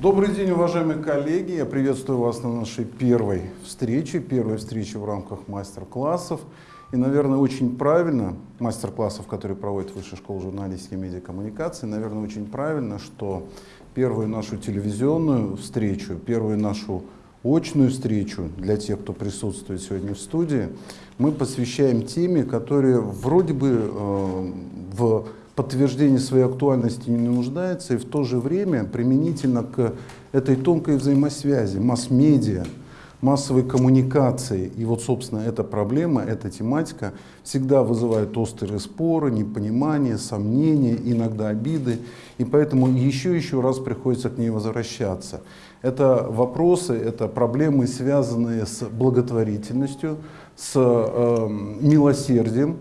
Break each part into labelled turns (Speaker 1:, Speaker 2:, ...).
Speaker 1: Добрый день, уважаемые коллеги. Я приветствую вас на нашей первой встрече, первой встрече в рамках мастер-классов. И, наверное, очень правильно, мастер-классов, которые проводит Высшая школа журналистики и медиакоммуникации, наверное, очень правильно, что первую нашу телевизионную встречу, первую нашу очную встречу для тех, кто присутствует сегодня в студии, мы посвящаем теме, которая вроде бы э, в подтверждении своей актуальности не нуждается, и в то же время применительно к этой тонкой взаимосвязи масс-медиа, массовой коммуникации. И вот, собственно, эта проблема, эта тематика всегда вызывает острые споры, непонимание, сомнения, иногда обиды. И поэтому еще еще раз приходится к ней возвращаться. Это вопросы, это проблемы, связанные с благотворительностью, с э, милосердием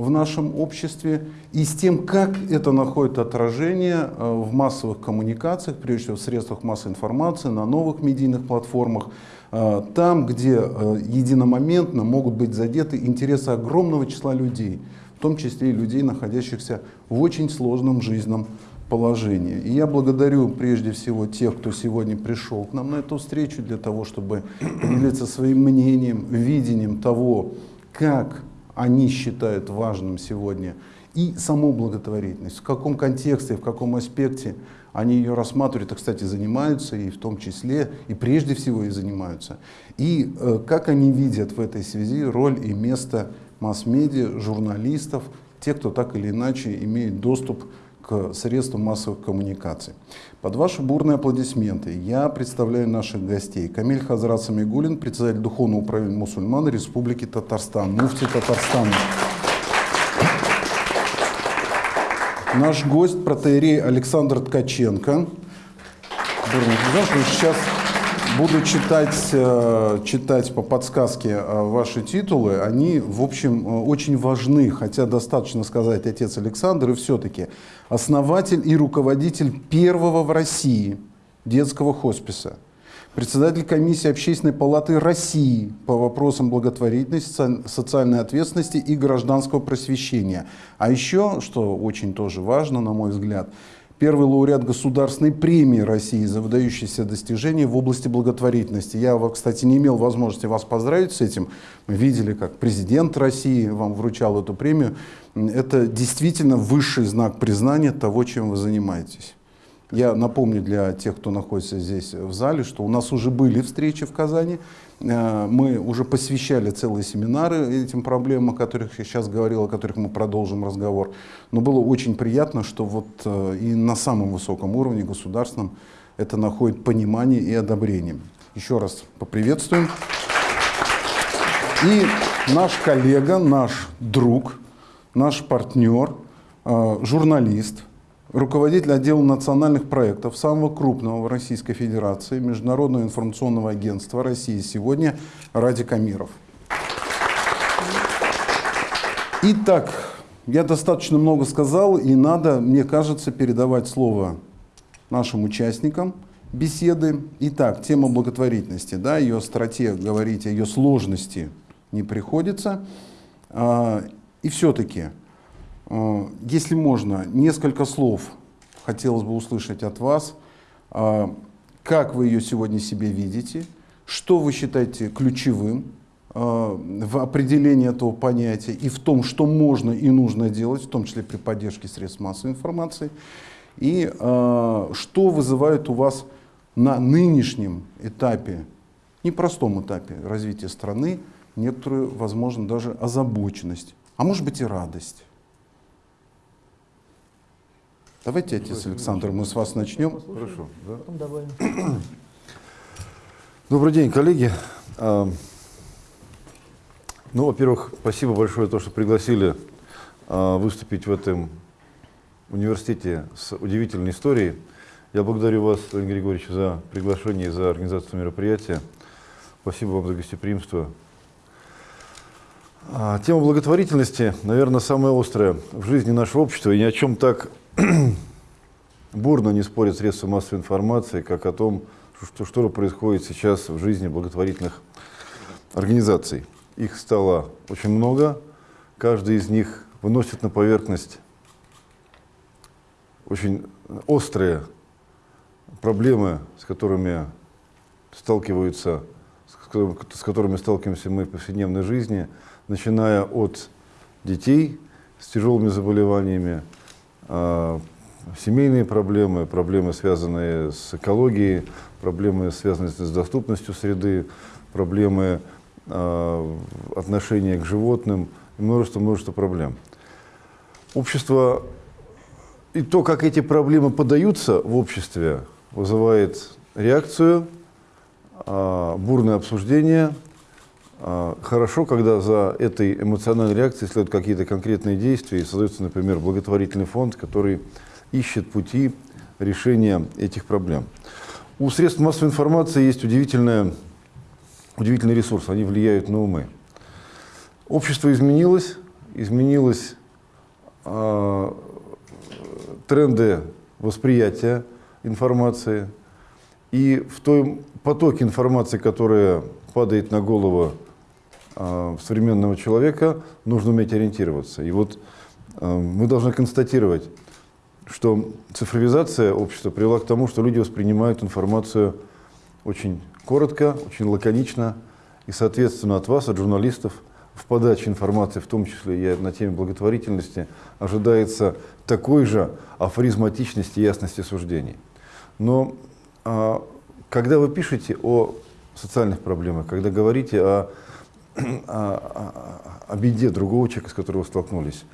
Speaker 1: в нашем обществе и с тем, как это находит отражение э, в массовых коммуникациях, прежде всего в средствах массовой информации, на новых медийных платформах, э, там, где э, единомоментно могут быть задеты интересы огромного числа людей, в том числе и людей, находящихся в очень сложном жизненном положение. И я благодарю прежде всего тех, кто сегодня пришел к нам на эту встречу для того, чтобы поделиться своим мнением, видением того, как они считают важным сегодня и саму благотворительность, в каком контексте, в каком аспекте они ее рассматривают, и, кстати, занимаются, и в том числе, и прежде всего и занимаются. И э, как они видят в этой связи роль и место масс-медиа, журналистов, тех, кто так или иначе имеет доступ к средствам массовых коммуникаций. Под ваши бурные аплодисменты я представляю наших гостей. Камиль Хазрат Самигулин, председатель Духовного управления мусульман Республики Татарстан, муфти Татарстана. Наш гость, протеерей Александр Ткаченко. Сейчас буду читать, э, читать по подсказке э, ваши титулы. Они, в общем, э, очень важны, хотя достаточно сказать отец Александр, и все-таки основатель и руководитель первого в России детского хосписа, председатель комиссии Общественной палаты России по вопросам благотворительности, социальной ответственности и гражданского просвещения. А еще, что очень тоже важно, на мой взгляд, первый лауреат государственной премии России за выдающиеся достижения в области благотворительности. Я, кстати, не имел возможности вас поздравить с этим. Мы видели, как президент России вам вручал эту премию. Это действительно высший знак признания того, чем вы занимаетесь. Я напомню для тех, кто находится здесь в зале, что у нас уже были встречи в Казани. Э, мы уже посвящали целые семинары этим проблемам, о которых я сейчас говорил, о которых мы продолжим разговор. Но было очень приятно, что вот э, и на самом высоком уровне государственном это находит понимание и одобрение. Еще раз поприветствуем. И наш коллега, наш друг, наш партнер, э, журналист – руководитель отдела национальных проектов самого крупного в Российской Федерации Международного информационного агентства России сегодня Ради Камиров. Итак, я достаточно много сказал, и надо, мне кажется, передавать слово нашим участникам беседы. Итак, тема благотворительности, да, ее остроте говорить, о ее сложности не приходится. А, и все-таки если можно, несколько слов хотелось бы услышать от вас. Э, как вы ее сегодня себе видите? Что вы считаете ключевым э, в определении этого понятия и в том, что можно и нужно делать, в том числе при поддержке средств массовой информации? И что вызывает у вас на нынешнем этапе, непростом этапе развития страны, некоторую, возможно, даже озабоченность, а может быть и радость? Давайте, отец Александр, мы с вас начнем.
Speaker 2: Хорошо. Да? Добрый день, коллеги. А, ну, во-первых, спасибо большое за то, что пригласили а, выступить в этом университете с удивительной историей. Я благодарю вас, Владимир Григорьевич, за приглашение и за организацию мероприятия. Спасибо вам за гостеприимство. А, тема благотворительности, наверное, самая острая в жизни нашего общества. И ни о чем так бурно не спорят средства массовой информации, как о том, что, что происходит сейчас в жизни благотворительных организаций. Их стало очень много, каждый из них выносит на поверхность очень острые проблемы, с которыми сталкиваются, с которыми сталкиваемся мы в повседневной жизни, начиная от детей с тяжелыми заболеваниями, семейные проблемы, проблемы, связанные с экологией, проблемы, связанные с доступностью среды, проблемы э, отношения к животным множество-множество проблем. Общество и то, как эти проблемы подаются в обществе, вызывает реакцию, э, бурное обсуждение. Э, хорошо, когда за этой эмоциональной реакцией следуют какие-то конкретные действия и создается, например, благотворительный фонд, который ищет пути решения этих проблем. У средств массовой информации есть удивительная, удивительный ресурс, они влияют на умы. Общество изменилось, изменилось э, тренды восприятия информации, и в том потоке информации, которая падает на голову современного человека, нужно уметь ориентироваться. И вот э, мы должны констатировать, что цифровизация общества привела к тому, что люди воспринимают информацию очень коротко, очень лаконично, и, соответственно, от вас, от журналистов, в подаче информации, в том числе и на теме благотворительности, ожидается такой же афоризматичности и ясности суждений. Но а, когда вы пишете о социальных проблемах, когда говорите о, о, о, о беде другого человека, с которым вы столкнулись,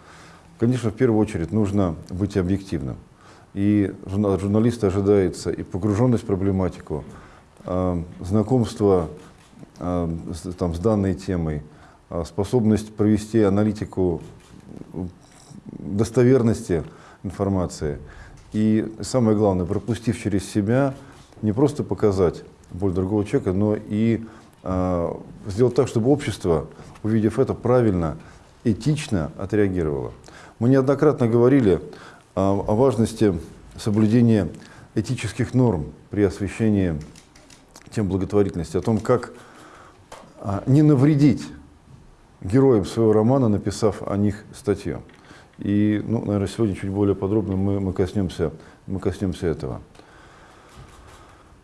Speaker 2: Конечно, в первую очередь нужно быть объективным. И от журналиста ожидается и погруженность в проблематику, знакомство там, с данной темой, способность провести аналитику достоверности информации. И самое главное, пропустив через себя, не просто показать боль другого человека, но и сделать так, чтобы общество, увидев это, правильно, этично отреагировало. Мы неоднократно говорили о, о важности соблюдения этических норм при освещении тем благотворительности, о том, как а, не навредить героям своего романа, написав о них статью. И, ну, наверное, сегодня чуть более подробно мы, мы, коснемся, мы коснемся этого.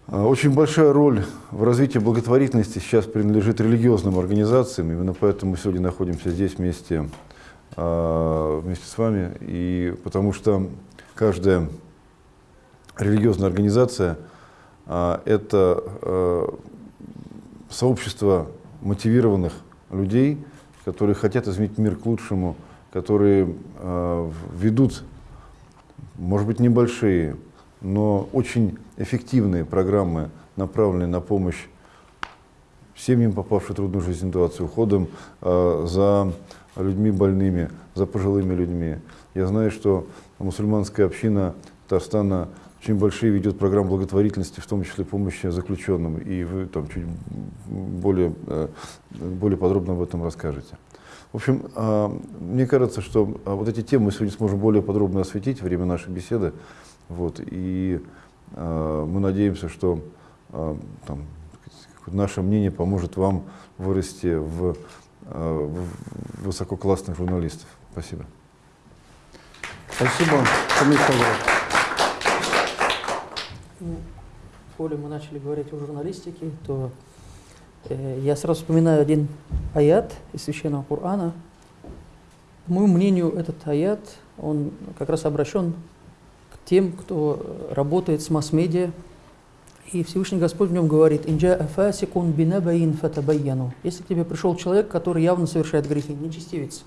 Speaker 2: А, очень большая роль в развитии благотворительности сейчас принадлежит религиозным организациям. Именно поэтому мы сегодня находимся здесь вместе а, вместе с вами, и потому что каждая религиозная организация а, это сообщество мотивированных людей, которые хотят изменить мир к лучшему, которые ведут, может быть, небольшие, но очень эффективные программы, направленные на помощь семьям, попавшим в трудную жизненную ситуацию, уходом за людьми больными, за пожилыми людьми. Я знаю, что мусульманская община Татарстана очень большие ведет программы благотворительности, в том числе помощи заключенным, и вы там чуть более, э, более подробно об этом расскажете. В общем, а, мне кажется, что а, вот эти темы мы сегодня сможем более подробно осветить во время нашей беседы. Вот, и а, мы надеемся, что там, наше мнение поможет вам вырасти в Э, высококлассных журналистов. Спасибо.
Speaker 1: Спасибо.
Speaker 3: Ну, коли мы начали говорить о журналистике, то э, я сразу вспоминаю один аят из Священного Корана. По моему мнению, этот аят, он как раз обращен тем, кто работает с масс-медиа, и Всевышний Господь в нем говорит, «Инджа афасикун бинабаин фатабайяну». Если к тебе пришел человек, который явно совершает грехи, нечестивец.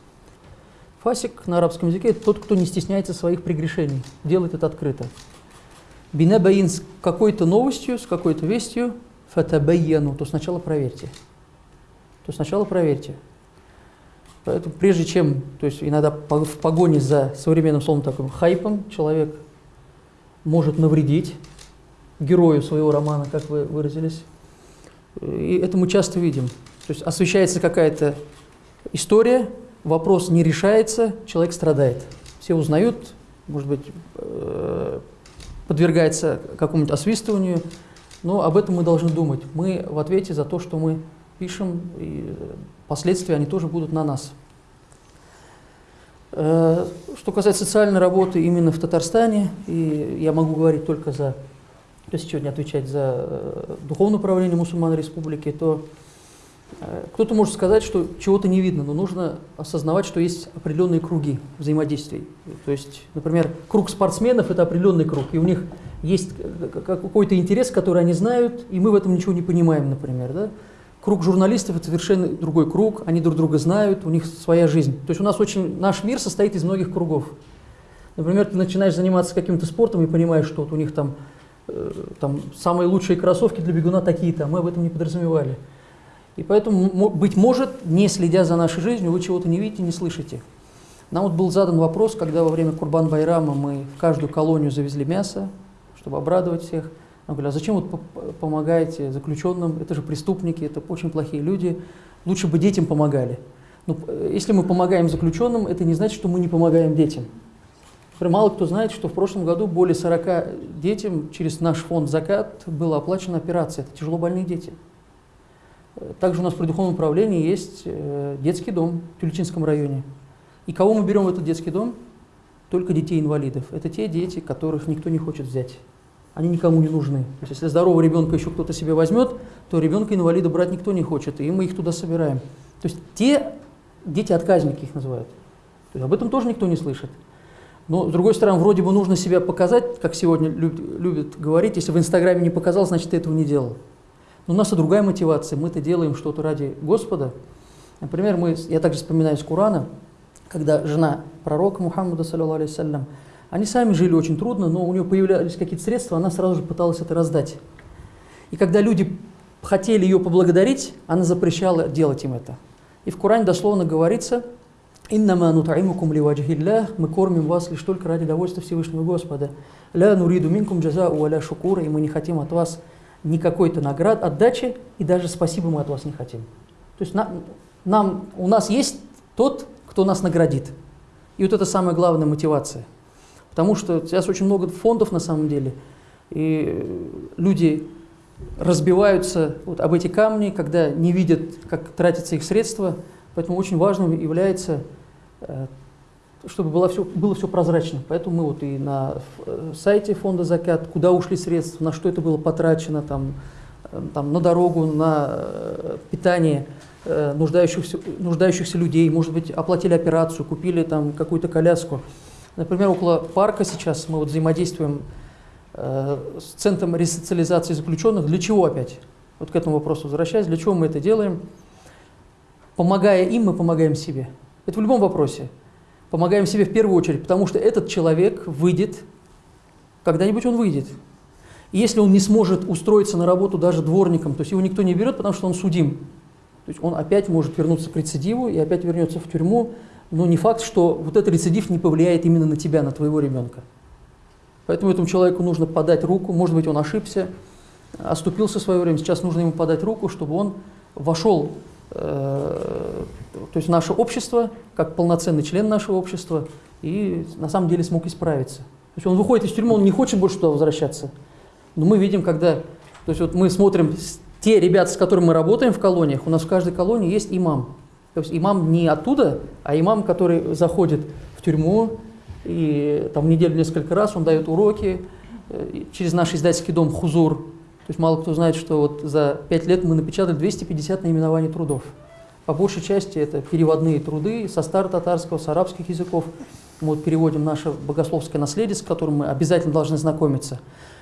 Speaker 3: Фасик на арабском языке – это тот, кто не стесняется своих прегрешений, делает это открыто. Бинабаин с какой-то новостью, с какой-то вестью, фатабайяну, то сначала проверьте. То сначала проверьте. Поэтому прежде чем, то есть иногда в погоне за современным словом таким хайпом человек может навредить, герою своего романа, как вы выразились. И это мы часто видим. То есть освещается какая-то история, вопрос не решается, человек страдает. Все узнают, может быть, э, подвергается какому-нибудь освистыванию, но об этом мы должны думать. Мы в ответе за то, что мы пишем, и последствия, они тоже будут на нас. Э, что касается социальной работы именно в Татарстане, и я могу говорить только за если сегодня отвечать за э, духовное управление мусульман республики, то э, кто-то может сказать, что чего-то не видно, но нужно осознавать, что есть определенные круги взаимодействий. То есть, например, круг спортсменов – это определенный круг, и у них есть какой-то интерес, который они знают, и мы в этом ничего не понимаем, например. Да? Круг журналистов – это совершенно другой круг, они друг друга знают, у них своя жизнь. То есть у нас очень, наш мир состоит из многих кругов. Например, ты начинаешь заниматься каким-то спортом и понимаешь, что вот у них там, э, там самые лучшие кроссовки для бегуна такие-то, а мы об этом не подразумевали. И поэтому, быть может, не следя за нашей жизнью, вы чего-то не видите, не слышите. Нам вот был задан вопрос, когда во время Курбан-Байрама мы в каждую колонию завезли мясо, чтобы обрадовать всех – он говорит, а зачем вот помогаете заключенным? Это же преступники, это очень плохие люди. Лучше бы детям помогали. Но э, если мы помогаем заключенным, это не значит, что мы не помогаем детям. Например, мало кто знает, что в прошлом году более 40 детям через наш фонд «Закат» была оплачена операция. Это тяжело больные дети. Также у нас при духовном управлении есть э, детский дом в Тюльчинском районе. И кого мы берем в этот детский дом? Только детей-инвалидов. Это те дети, которых никто не хочет взять они никому не нужны. То есть, если здорового ребенка еще кто-то себе возьмет, то ребенка-инвалида брать никто не хочет, и мы их туда собираем. То есть те дети-отказники их называют. То есть, об этом тоже никто не слышит. Но, с другой стороны, вроде бы нужно себя показать, как сегодня любят, говорить, если в Инстаграме не показал, значит, ты этого не делал. Но у нас и другая мотивация, мы это делаем что-то ради Господа. Например, мы, я также вспоминаю из Корана, когда жена пророка Мухаммада, саллиллаху они сами жили очень трудно, но у нее появлялись какие-то средства, она сразу же пыталась это раздать. И когда люди хотели ее поблагодарить, она запрещала делать им это. И в Коране дословно говорится, «Иннама нутаимукум ливаджихиллях» «Мы кормим вас лишь только ради довольства Всевышнего Господа». «Ля нуриду минкум джазау аля шукура» «И мы не хотим от вас ни какой-то наград, отдачи, и даже спасибо мы от вас не хотим». То есть нам, нам, у нас есть тот, кто нас наградит. И вот это самая главная мотивация – Потому что сейчас очень много фондов на самом деле, и люди разбиваются вот об эти камни, когда не видят, как тратятся их средства. Поэтому очень важным является, э, чтобы было все, было все прозрачно. Поэтому мы вот и на э, сайте фонда «Закат», куда ушли средства, на что это было потрачено, там, э, там, на дорогу, на питание нуждающихся, нуждающихся людей, может быть, оплатили операцию, купили там какую-то коляску. Например, около парка сейчас мы вот взаимодействуем э, с Центром ресоциализации заключенных. Для чего опять? Вот к этому вопросу возвращаясь, для чего мы это делаем? Помогая им, мы помогаем себе. Это в любом вопросе. Помогаем себе в первую очередь, потому что этот человек выйдет, когда-нибудь он выйдет. И если он не сможет устроиться на работу даже дворником, то есть его никто не берет, потому что он судим. То есть он опять может вернуться к рецидиву и опять вернется в тюрьму, но не факт, что вот этот рецидив не повлияет именно на тебя, на твоего ребенка. Поэтому этому человеку нужно подать руку, может быть, он ошибся, оступился в свое время, сейчас нужно ему подать руку, чтобы он вошел э, то есть в наше общество, как полноценный член нашего общества, и на самом деле смог исправиться. То есть он выходит из тюрьмы, он не хочет больше туда возвращаться. Но мы видим, когда, то есть вот мы смотрим, те ребята, с которыми мы работаем в колониях, у нас в каждой колонии есть имам. То есть имам не оттуда, а имам, который заходит в тюрьму, и там неделю несколько раз он дает уроки э, через наш издательский дом «Хузур». То есть мало кто знает, что вот за пять лет мы напечатали 250 наименований трудов. По большей части это переводные труды со старо-татарского, с арабских языков. Мы вот переводим наше богословское наследие, с которым мы обязательно должны знакомиться.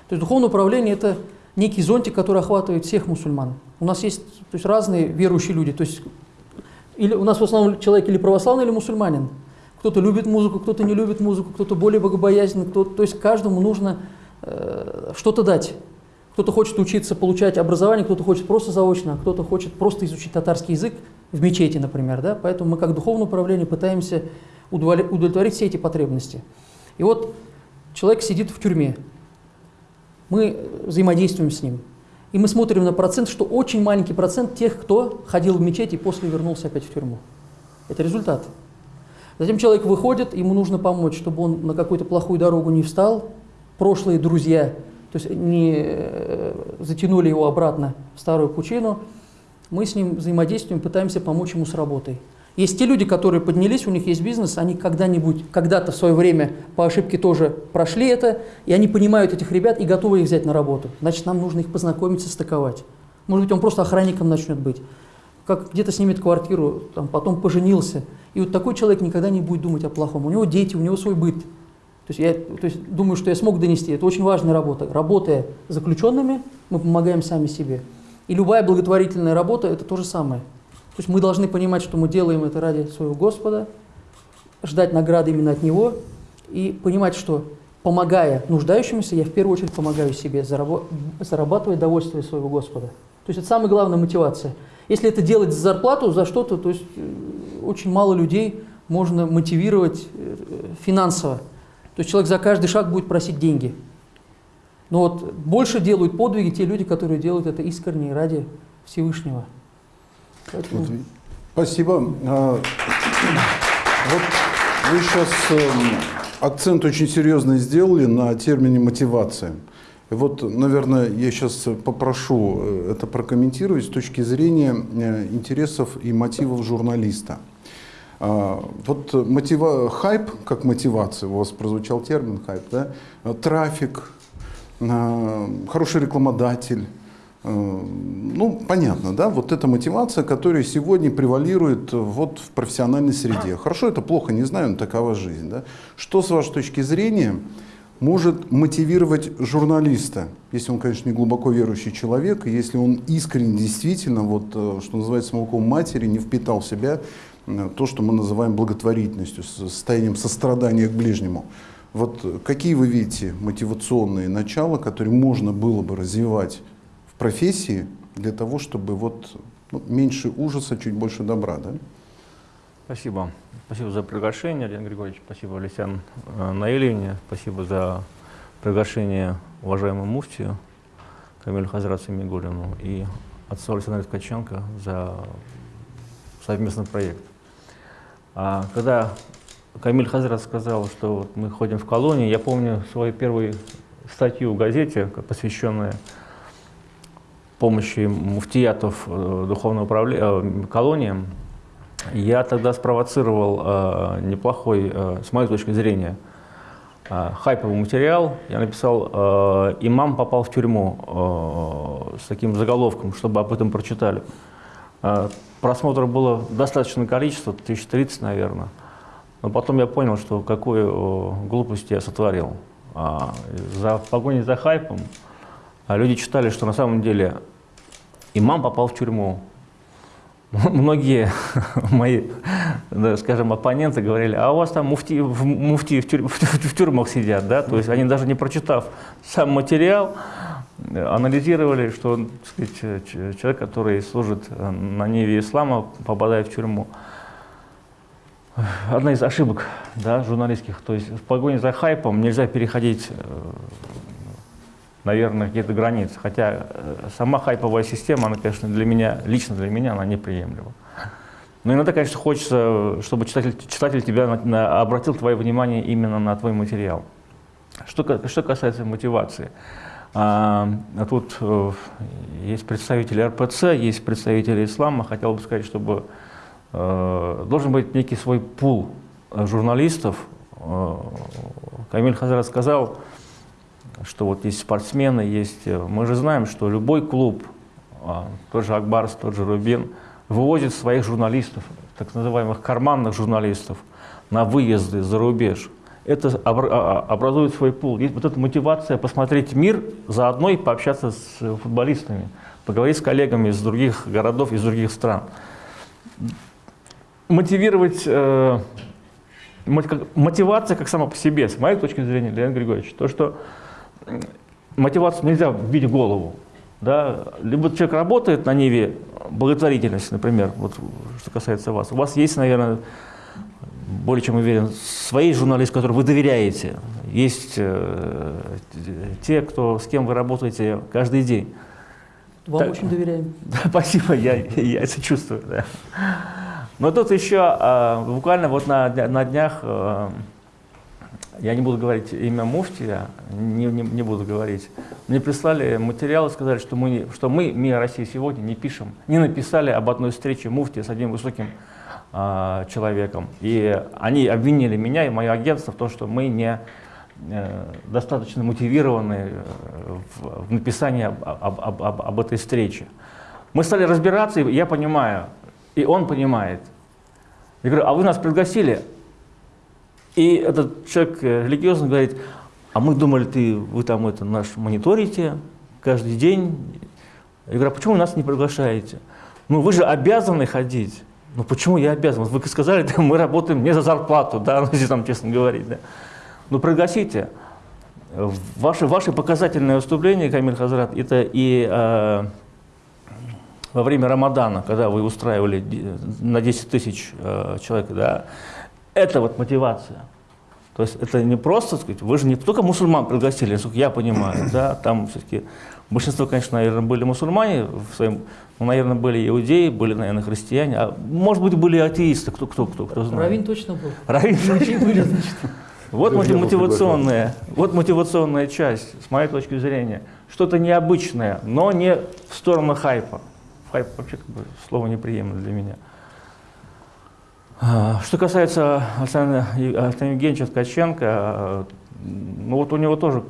Speaker 3: То есть духовное управление – это некий зонтик, который охватывает всех мусульман. У нас есть то есть, разные верующие люди. То есть или у нас в основном человек или православный, или мусульманин. Кто-то любит музыку, кто-то не любит музыку, кто-то более богобоязненный, кто то есть каждому нужно э, что-то дать. Кто-то хочет учиться, получать образование, кто-то хочет просто заочно, а кто-то хочет просто изучить татарский язык в мечети, например. Да? Поэтому мы как духовное управление пытаемся удовлетворить все эти потребности. И вот человек сидит в тюрьме, мы взаимодействуем с ним – и мы смотрим на процент, что очень маленький процент тех, кто ходил в мечеть и после вернулся опять в тюрьму. Это результат. Затем человек выходит, ему нужно помочь, чтобы он на какую-то плохую дорогу не встал. Прошлые друзья, то есть не э, затянули его обратно в старую пучину. Мы с ним взаимодействуем, пытаемся помочь ему с работой. Есть те люди, которые поднялись, у них есть бизнес, они когда-нибудь, когда-то в свое время по ошибке тоже прошли это, и они понимают этих ребят и готовы их взять на работу. Значит, нам нужно их познакомить, состыковать. Может быть, он просто охранником начнет быть. Как где-то снимет квартиру, там, потом поженился. И вот такой человек никогда не будет думать о плохом. У него дети, у него свой быт. То есть я то есть, думаю, что я смог донести. Это очень важная работа. Работая с заключенными, мы помогаем сами себе. И любая благотворительная работа – это то же самое. То есть мы должны понимать, что мы делаем это ради своего Господа, ждать награды именно от Него и понимать, что помогая нуждающимся, я в первую очередь помогаю себе, зарабатывая довольствие своего Господа. То есть это самая главная мотивация. Если это делать за зарплату, за что-то, то есть э, очень мало людей можно мотивировать э, финансово. То есть человек за каждый шаг будет просить деньги. Но вот больше делают подвиги те люди, которые делают это искренне ради Всевышнего.
Speaker 1: Вот, спасибо. А, вот вы сейчас эм, акцент очень серьезный сделали на термине мотивация. Вот, наверное, я сейчас попрошу э, это прокомментировать с точки зрения э, интересов и мотивов журналиста. А, вот мотива... хайп, как мотивация, у вас прозвучал термин хайп, да? трафик, а, хороший рекламодатель, ну, понятно, да, вот эта мотивация, которая сегодня превалирует вот в профессиональной среде. Хорошо это плохо, не знаю, но такова жизнь, да. Что, с вашей точки зрения, может мотивировать журналиста, если он, конечно, не глубоко верующий человек, если он искренне, действительно, вот, э, что называется, молоком матери, не впитал в себя э, то, что мы называем благотворительностью, состоянием сострадания к ближнему. Вот какие вы видите мотивационные начала, которые можно было бы развивать профессии для того, чтобы вот ну, меньше ужаса, чуть больше добра, да?
Speaker 4: Спасибо. Спасибо за приглашение, Леонид Григорьевич. Спасибо, Алексян э, Наилевне. Спасибо за приглашение уважаемому муфтию Камилю Хазрату Мигулину и отцу Александру Ткаченко за совместный проект. А когда Камиль Хазрат сказал, что вот мы ходим в колонии, я помню свою первую статью в газете, посвященную помощи муфтиятов э, духовного управления э, колониям, я тогда спровоцировал э, неплохой, с моей точки зрения, хайповый материал. Я написал «Имам попал в тюрьму» с таким заголовком, чтобы об этом прочитали. Просмотров было достаточное количество, 1030, наверное. Но потом я понял, что какую глупость я сотворил. А, за погоней за хайпом а люди читали, что на самом деле имам попал в тюрьму, многие мои, скажем, оппоненты говорили, а у вас там муфти, муфти в, тюрь, в тюрьмах сидят, да, то есть они даже не прочитав сам материал, анализировали, что сказать, человек, который служит на ниве ислама, попадает в тюрьму. Одна из ошибок да, журналистских, то есть в погоне за хайпом нельзя переходить э, наверное, какие-то границы. Хотя э, сама хайповая система, она, конечно, для меня, лично для меня, она неприемлема. Но иногда, конечно, хочется, чтобы читатель, читатель тебя на, на, обратил твое внимание именно на твой материал. Что, что касается мотивации. А, тут э, есть представители РПЦ, есть представители ислама. Хотел бы сказать, чтобы э, должен быть некий свой пул журналистов. Э, Камиль Хазрат сказал, что вот есть спортсмены, есть... Э, мы же знаем, что любой клуб, а, тот же Акбарс, тот же Рубин, вывозит своих журналистов, так называемых карманных журналистов, на выезды за рубеж. Это а, а, образует свой пул. Есть вот эта мотивация посмотреть мир, заодно и пообщаться с футболистами, поговорить с коллегами из других городов, из других стран. Мотивировать... Э, мотивация как сама по себе, с моей точки зрения, Леонид Григорьевич, то, что мотивацию нельзя вбить в голову. Да? Либо человек работает на ниве благотворительности, например, вот что касается вас. У вас есть, наверное, более чем уверен, свои журналисты, которым вы доверяете. Есть э, те, кто, с кем вы работаете каждый день.
Speaker 3: Вам так, очень доверяем.
Speaker 4: Да, спасибо, я, я это чувствую. Да. Но тут еще э, буквально вот на, на днях э, я не буду говорить имя муфтия, не, не, не буду говорить. Мне прислали материалы, сказали, что мы, что мы, МИА России сегодня, не пишем, не написали об одной встрече муфтия с одним высоким а, человеком. И они обвинили меня и мое агентство в том, что мы не э, достаточно мотивированы э, в, в написании об, об, об, об этой встрече. Мы стали разбираться, и я понимаю, и он понимает. Я говорю, а вы нас пригласили? И этот человек э, религиозный говорит, а мы думали, ты, вы там это наш мониторите каждый день. Я говорю, а почему нас не приглашаете? Ну вы же обязаны ходить. Ну почему я обязан? Вы сказали, да, мы работаем не за зарплату, да, ну, если там честно говорить. Да. Ну пригласите. Ваше, ваше показательное выступление, Камиль Хазрат, это и э, во время Рамадана, когда вы устраивали на 10 тысяч э, человек, да, это вот мотивация. То есть это не просто, сказать, вы же не только мусульман пригласили, насколько я понимаю, да, там все-таки большинство, конечно, наверное, были мусульмане, в своем, ну, наверное, были иудеи, были, наверное, христиане, а может быть, были атеисты, кто, кто, кто, кто знает.
Speaker 3: Равин точно был.
Speaker 4: Равин
Speaker 3: были, значит.
Speaker 4: Вот мотивационная, вот мотивационная часть, с моей точки зрения. Что-то необычное, но не в сторону хайпа. Хайп вообще как бы слово неприемлемо для меня. А, что касается Александра Евгеньевича Ткаченко, ну вот у него тоже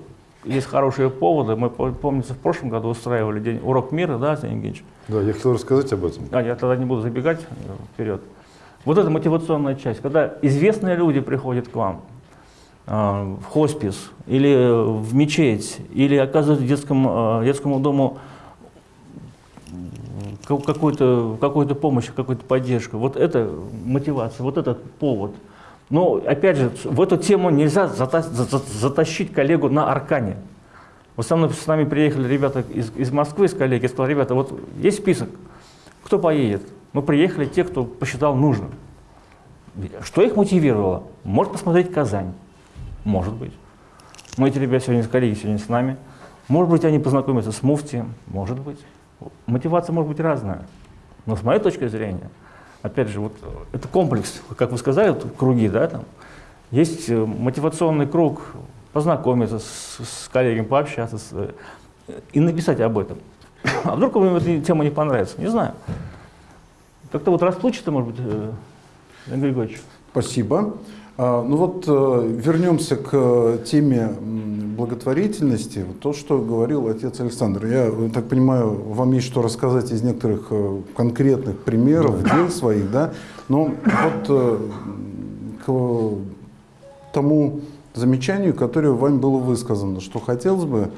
Speaker 4: есть хорошие поводы. Мы, помнится, в прошлом году устраивали день урок мира, да, Александр Евгеньевич?
Speaker 2: Да, я хотел рассказать об этом.
Speaker 4: А, я тогда не буду забегать вперед. Вот эта мотивационная часть, когда известные люди приходят к вам, а, в хоспис или в мечеть, или оказывают детскому, а, детскому дому какую-то какую помощь, какую-то поддержку. Вот это мотивация, вот этот повод. Но, опять же, в эту тему нельзя затащить коллегу на аркане. Вот со мной, с нами приехали ребята из, из Москвы, из коллеги, я сказал, ребята, вот есть список, кто поедет? Мы приехали те, кто посчитал нужным. Что их мотивировало? Может посмотреть Казань. Может быть. Мы эти ребята сегодня с коллеги сегодня с нами. Может быть, они познакомятся с муфтием. Может быть. Мотивация может быть разная. Но с моей точки зрения, опять же, вот это комплекс, как вы сказали, вот, круги, да, там, есть э, мотивационный круг, познакомиться с, с коллегами, пообщаться с, э, и написать об этом. А вдруг вам эта тема не понравится? Не знаю. Как-то вот расплучится, может быть, э, Игорь Григорьевич.
Speaker 1: Спасибо. А, ну вот э, вернемся к э, теме благотворительности. То, что говорил отец Александр. Я э, так понимаю, вам есть что рассказать из некоторых конкретных примеров, дел своих, да? Но вот к тому замечанию, которое вами было высказано, что хотелось бы,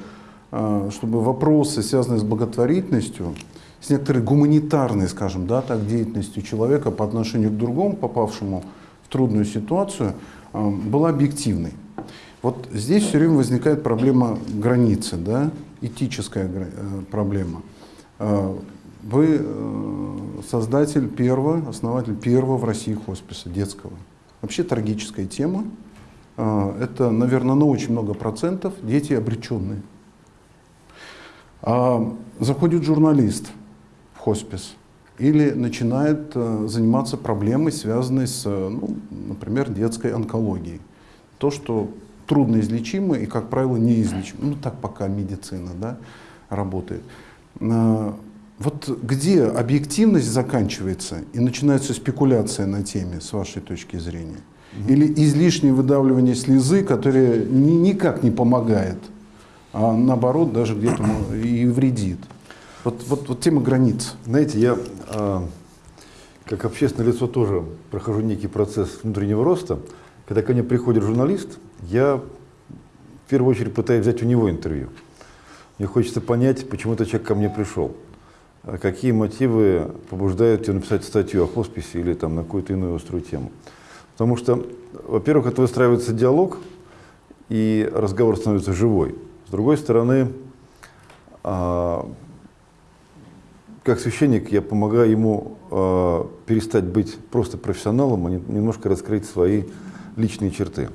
Speaker 1: чтобы вопросы, связанные с благотворительностью, с некоторой гуманитарной, скажем, да, так, деятельностью человека по отношению к другому попавшему трудную ситуацию, э, была объективной. Вот здесь все время возникает проблема границы, да, этическая э, проблема. Э, вы создатель первого, основатель первого в России хосписа детского. Вообще трагическая тема. Это, наверное, на очень много процентов дети обреченные. А заходит журналист в хоспис – или начинает э, заниматься проблемой, связанной с, э, ну, например, детской онкологией. То, что трудно излечимо и, как правило, неизлечимо. Ну, так пока медицина да, работает. Э, вот где объективность заканчивается и начинается спекуляция на теме, с вашей точки зрения? Или излишнее выдавливание слезы, которое ни, никак не помогает, а наоборот даже где-то и вредит? Вот, вот, вот тема границ.
Speaker 2: Знаете, я а, как общественное лицо тоже прохожу некий процесс внутреннего роста. Когда ко мне приходит журналист, я в первую очередь пытаюсь взять у него интервью. Мне хочется понять, почему этот человек ко мне пришел. А какие мотивы побуждают его написать статью о хосписе или там, на какую-то иную острую тему. Потому что, во-первых, это выстраивается диалог, и разговор становится живой. С другой стороны, а, как священник я помогаю ему э, перестать быть просто профессионалом, а немножко раскрыть свои личные черты.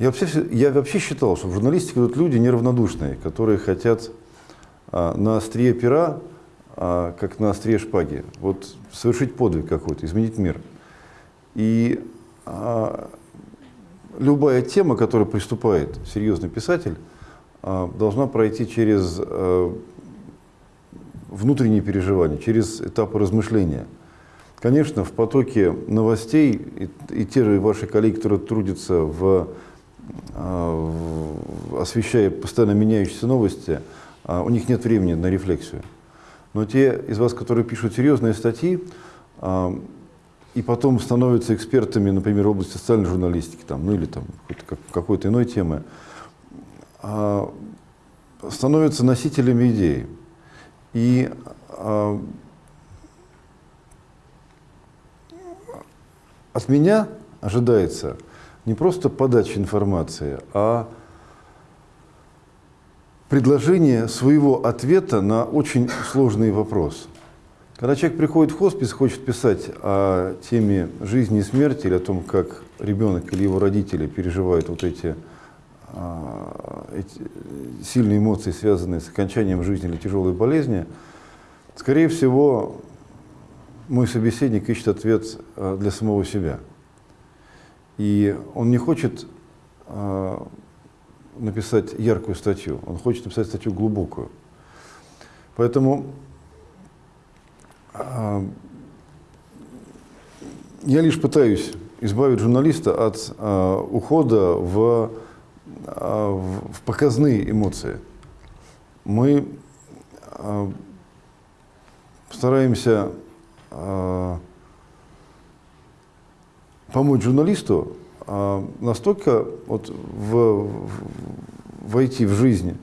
Speaker 2: Я вообще, я вообще считал, что в журналистике идут люди неравнодушные, которые хотят э, на острие пера, э, как на острие шпаги, вот совершить подвиг какой-то, изменить мир. И э, любая тема, которая приступает серьезный писатель, э, должна пройти через э, внутренние переживания, через этапы размышления. Конечно, в потоке новостей и, и те же ваши коллеги, которые трудятся в, а, в освещая постоянно меняющиеся новости, а, у них нет времени на рефлексию. Но те из вас, которые пишут серьезные статьи, а, и потом становятся экспертами, например, в области социальной журналистики, там, ну или там какой-то иной темы, а, становятся носителями идей. И а, от меня ожидается не просто подача информации, а предложение своего ответа на очень сложный вопрос. Когда человек приходит в хоспис, хочет писать о теме жизни и смерти, или о том, как ребенок или его родители переживают вот эти, эти сильные эмоции, связанные с окончанием жизни или тяжелой болезни, скорее всего, мой собеседник ищет ответ а, для самого себя. И он не хочет а, написать яркую статью, он хочет написать статью глубокую. Поэтому а, я лишь пытаюсь избавить журналиста от а, ухода в, а, в показные эмоции. Мы а, стараемся а, помочь журналисту а, настолько вот в, войти в жизнь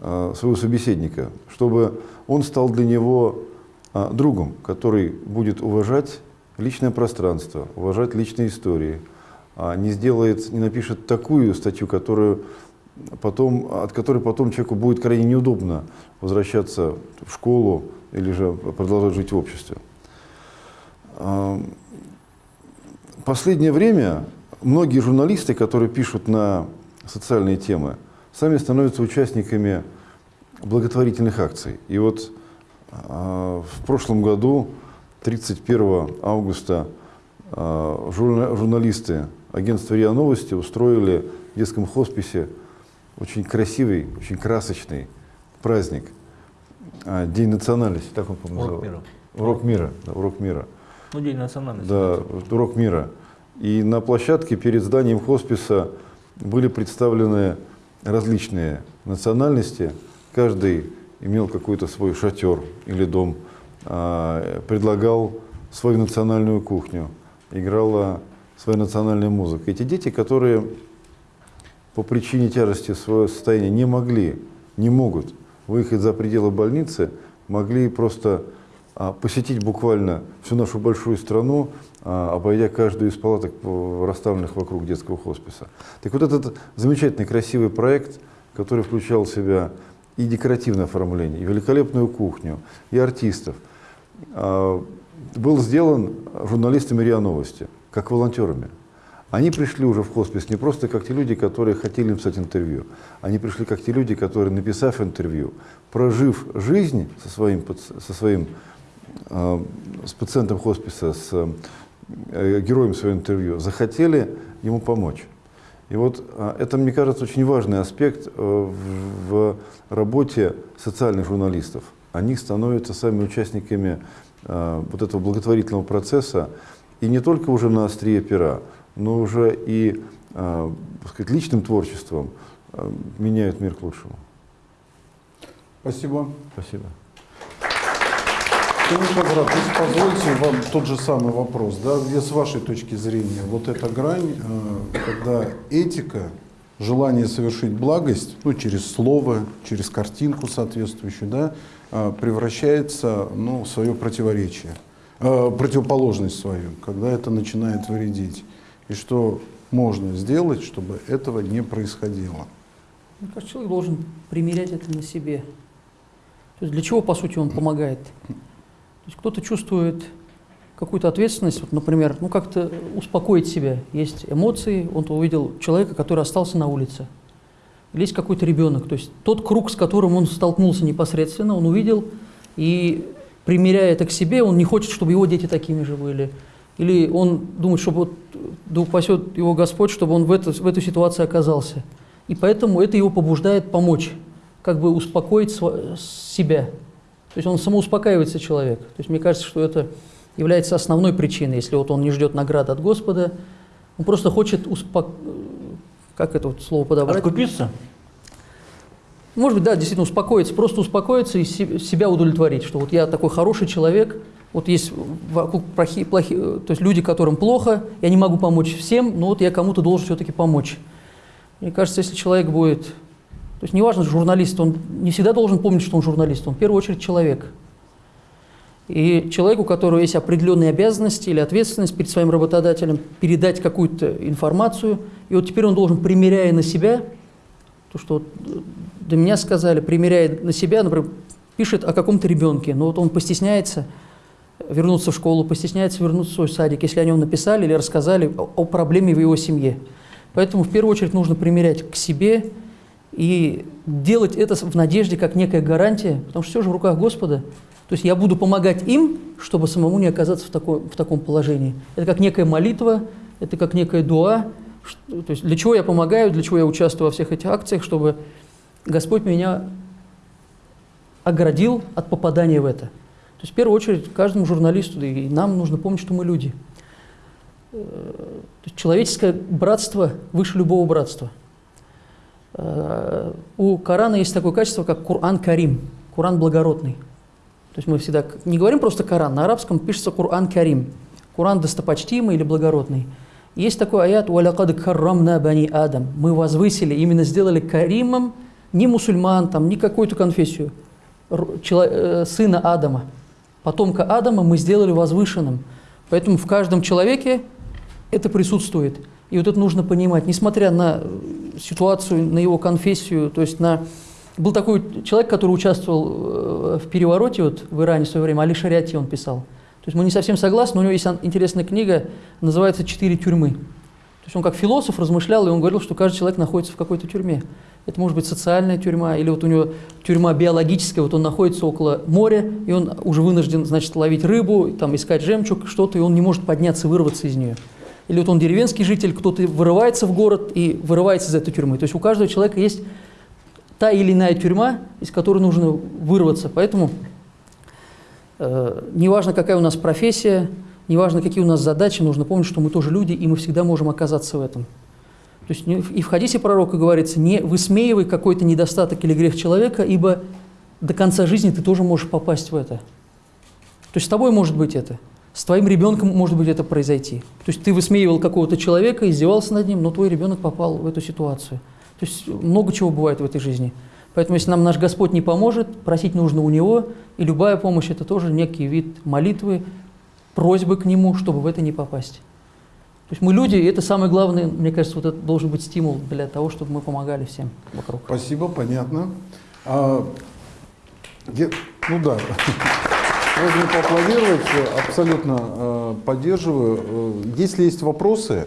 Speaker 2: а, своего собеседника, чтобы он стал для него а, другом, который будет уважать личное пространство, уважать личные истории, а не сделает, не напишет такую статью, которую потом, от которой потом человеку будет крайне неудобно возвращаться в школу или же продолжать жить в обществе. А, последнее время многие журналисты, которые пишут на социальные темы, сами становятся участниками благотворительных акций. И вот а, в прошлом году, 31 августа, а, журналисты агентства РИА Новости устроили в детском хосписе очень красивый, очень красочный праздник. А, День национальности, так он, по-моему,
Speaker 4: Урок мира.
Speaker 2: Урок мира, да, урок мира.
Speaker 4: Ну, День национальности.
Speaker 2: Да, урок мира. И на площадке перед зданием хосписа были представлены различные национальности. Каждый имел какой-то свой шатер или дом, а, предлагал свою национальную кухню, играла своя национальная музыка. Эти дети, которые по причине тяжести своего состояния не могли, не могут выехать за пределы больницы, могли просто а, посетить буквально всю нашу большую страну, а, обойдя каждую из палаток, расставленных вокруг детского хосписа. Так вот этот замечательный, красивый проект, который включал в себя и декоративное оформление, и великолепную кухню, и артистов, а, был сделан журналистами РИА Новости, как волонтерами. Они пришли уже в хоспис не просто как те люди, которые хотели написать интервью. Они пришли как те люди, которые, написав интервью, прожив жизнь со своим, со своим э, с пациентом хосписа, с э, героем своего интервью, захотели ему помочь. И вот а, это, мне кажется, очень важный аспект э, в работе социальных журналистов. Они становятся сами участниками а, вот этого благотворительного процесса, и не только уже на острие пера, но уже и а, сказать, личным творчеством меняют мир к лучшему.
Speaker 1: Спасибо.
Speaker 2: Спасибо.
Speaker 1: Камиль Хазрат, если позвольте вам тот же самый вопрос, да, где с вашей точки зрения вот эта грань, э, когда этика, желание совершить благость, ну, через слово, через картинку соответствующую, да, э, превращается ну, в свое противоречие, э, противоположность свою, когда это начинает вредить. И что можно сделать, чтобы этого не происходило?
Speaker 3: Мне кажется, человек должен примерять это на себе. То есть для чего, по сути, он помогает? Кто-то чувствует какую-то ответственность, вот, например, ну как-то успокоить себя. Есть эмоции, он увидел человека, который остался на улице. Или есть какой-то ребенок. То есть тот круг, с которым он столкнулся непосредственно, он увидел, и примеряя это к себе, он не хочет, чтобы его дети такими же были. Или он думает, чтобы вот, да упасет его Господь, чтобы он в, это, в эту ситуацию оказался. И поэтому это его побуждает помочь, как бы успокоить себя. То есть он самоуспокаивается человек. То есть мне кажется, что это является основной причиной, если вот он не ждет награды от Господа, он просто хочет успок... как это вот слово подобрать?
Speaker 4: Откупиться?
Speaker 3: Может быть, да, действительно успокоиться, просто успокоиться и се- себя удовлетворить, что вот я такой хороший человек, вот есть вокруг плохие, плохие, то есть люди, которым плохо, я не могу помочь всем, но вот я кому-то должен все-таки помочь. Мне кажется, если человек будет, то есть неважно, журналист, он не всегда должен помнить, что он журналист, он в первую очередь человек. И человеку, у которого есть определенные обязанности или ответственность перед своим работодателем, передать какую-то информацию, и вот теперь он должен, примеряя на себя, то, что вот до меня сказали, примеряя на себя, например, пишет о каком-то ребенке, но вот он постесняется вернуться в школу, постесняется вернуться в свой садик, если о нем написали или рассказали о, о проблеме в его семье. Поэтому в первую очередь нужно примерять к себе и делать это в надежде как некая гарантия, потому что все же в руках Господа. То есть я буду помогать им, чтобы самому не оказаться в, такой, в таком положении. Это как некая молитва, это как некая дуа. То есть для чего я помогаю, для чего я участвую во всех этих акциях, чтобы Господь меня оградил от попадания в это. То есть в первую очередь каждому журналисту, и нам нужно помнить, что мы люди. Э, человеческое братство выше любого братства. Э, У Корана есть такое качество, как Кур'ан Карим, Кур'ан благородный. То есть мы всегда не говорим просто Коран, на арабском пишется Кур'ан Карим, Кур'ан достопочтимый или благородный. Есть такой аят «Валякад каррамна бани Адам». Мы возвысили, именно сделали каримом не мусульман, там, не какую-то конфессию, э, сына Адама. Потомка Адама мы сделали возвышенным. Поэтому в каждом человеке это присутствует. И вот это нужно понимать, несмотря на э, ситуацию, на его конфессию, то есть на... Был такой человек, который участвовал э, в перевороте вот, в Иране в свое время, Али Шариати он писал. То есть мы не совсем согласны, но у него есть интересная книга, называется «Четыре тюрьмы». То есть он как философ размышлял, и он говорил, что каждый человек находится в какой-то тюрьме. Это может быть социальная тюрьма, или вот у него тюрьма биологическая, вот он находится около моря, и он уже вынужден, значит, ловить рыбу, там, искать жемчуг, что-то, и он не может подняться, вырваться из нее. Или вот он деревенский житель, кто-то вырывается в город и вырывается из этой тюрьмы. То есть у каждого человека есть та или иная тюрьма, из которой нужно вырваться. Поэтому неважно, какая у нас профессия, неважно, какие у нас задачи, нужно помнить, что мы тоже люди, и мы всегда можем оказаться в этом. То есть и в хадисе пророка говорится, не высмеивай какой-то недостаток или грех человека, ибо до конца жизни ты тоже можешь попасть в это. То есть с тобой может быть это, с твоим ребенком может быть это произойти. То есть ты высмеивал какого-то человека, издевался над ним, но твой ребенок попал в эту ситуацию. То есть много чего бывает в этой жизни. Поэтому если нам наш Господь не поможет, просить нужно у Него, и любая помощь – это тоже некий вид молитвы, просьбы к Нему, чтобы в это не попасть. То есть мы люди, и это самое главное, мне кажется, вот это должен быть стимул для того, чтобы мы помогали всем вокруг.
Speaker 1: Спасибо, понятно. А, я- ну да, можно поаплодировать, абсолютно э, поддерживаю. Э, Если есть вопросы,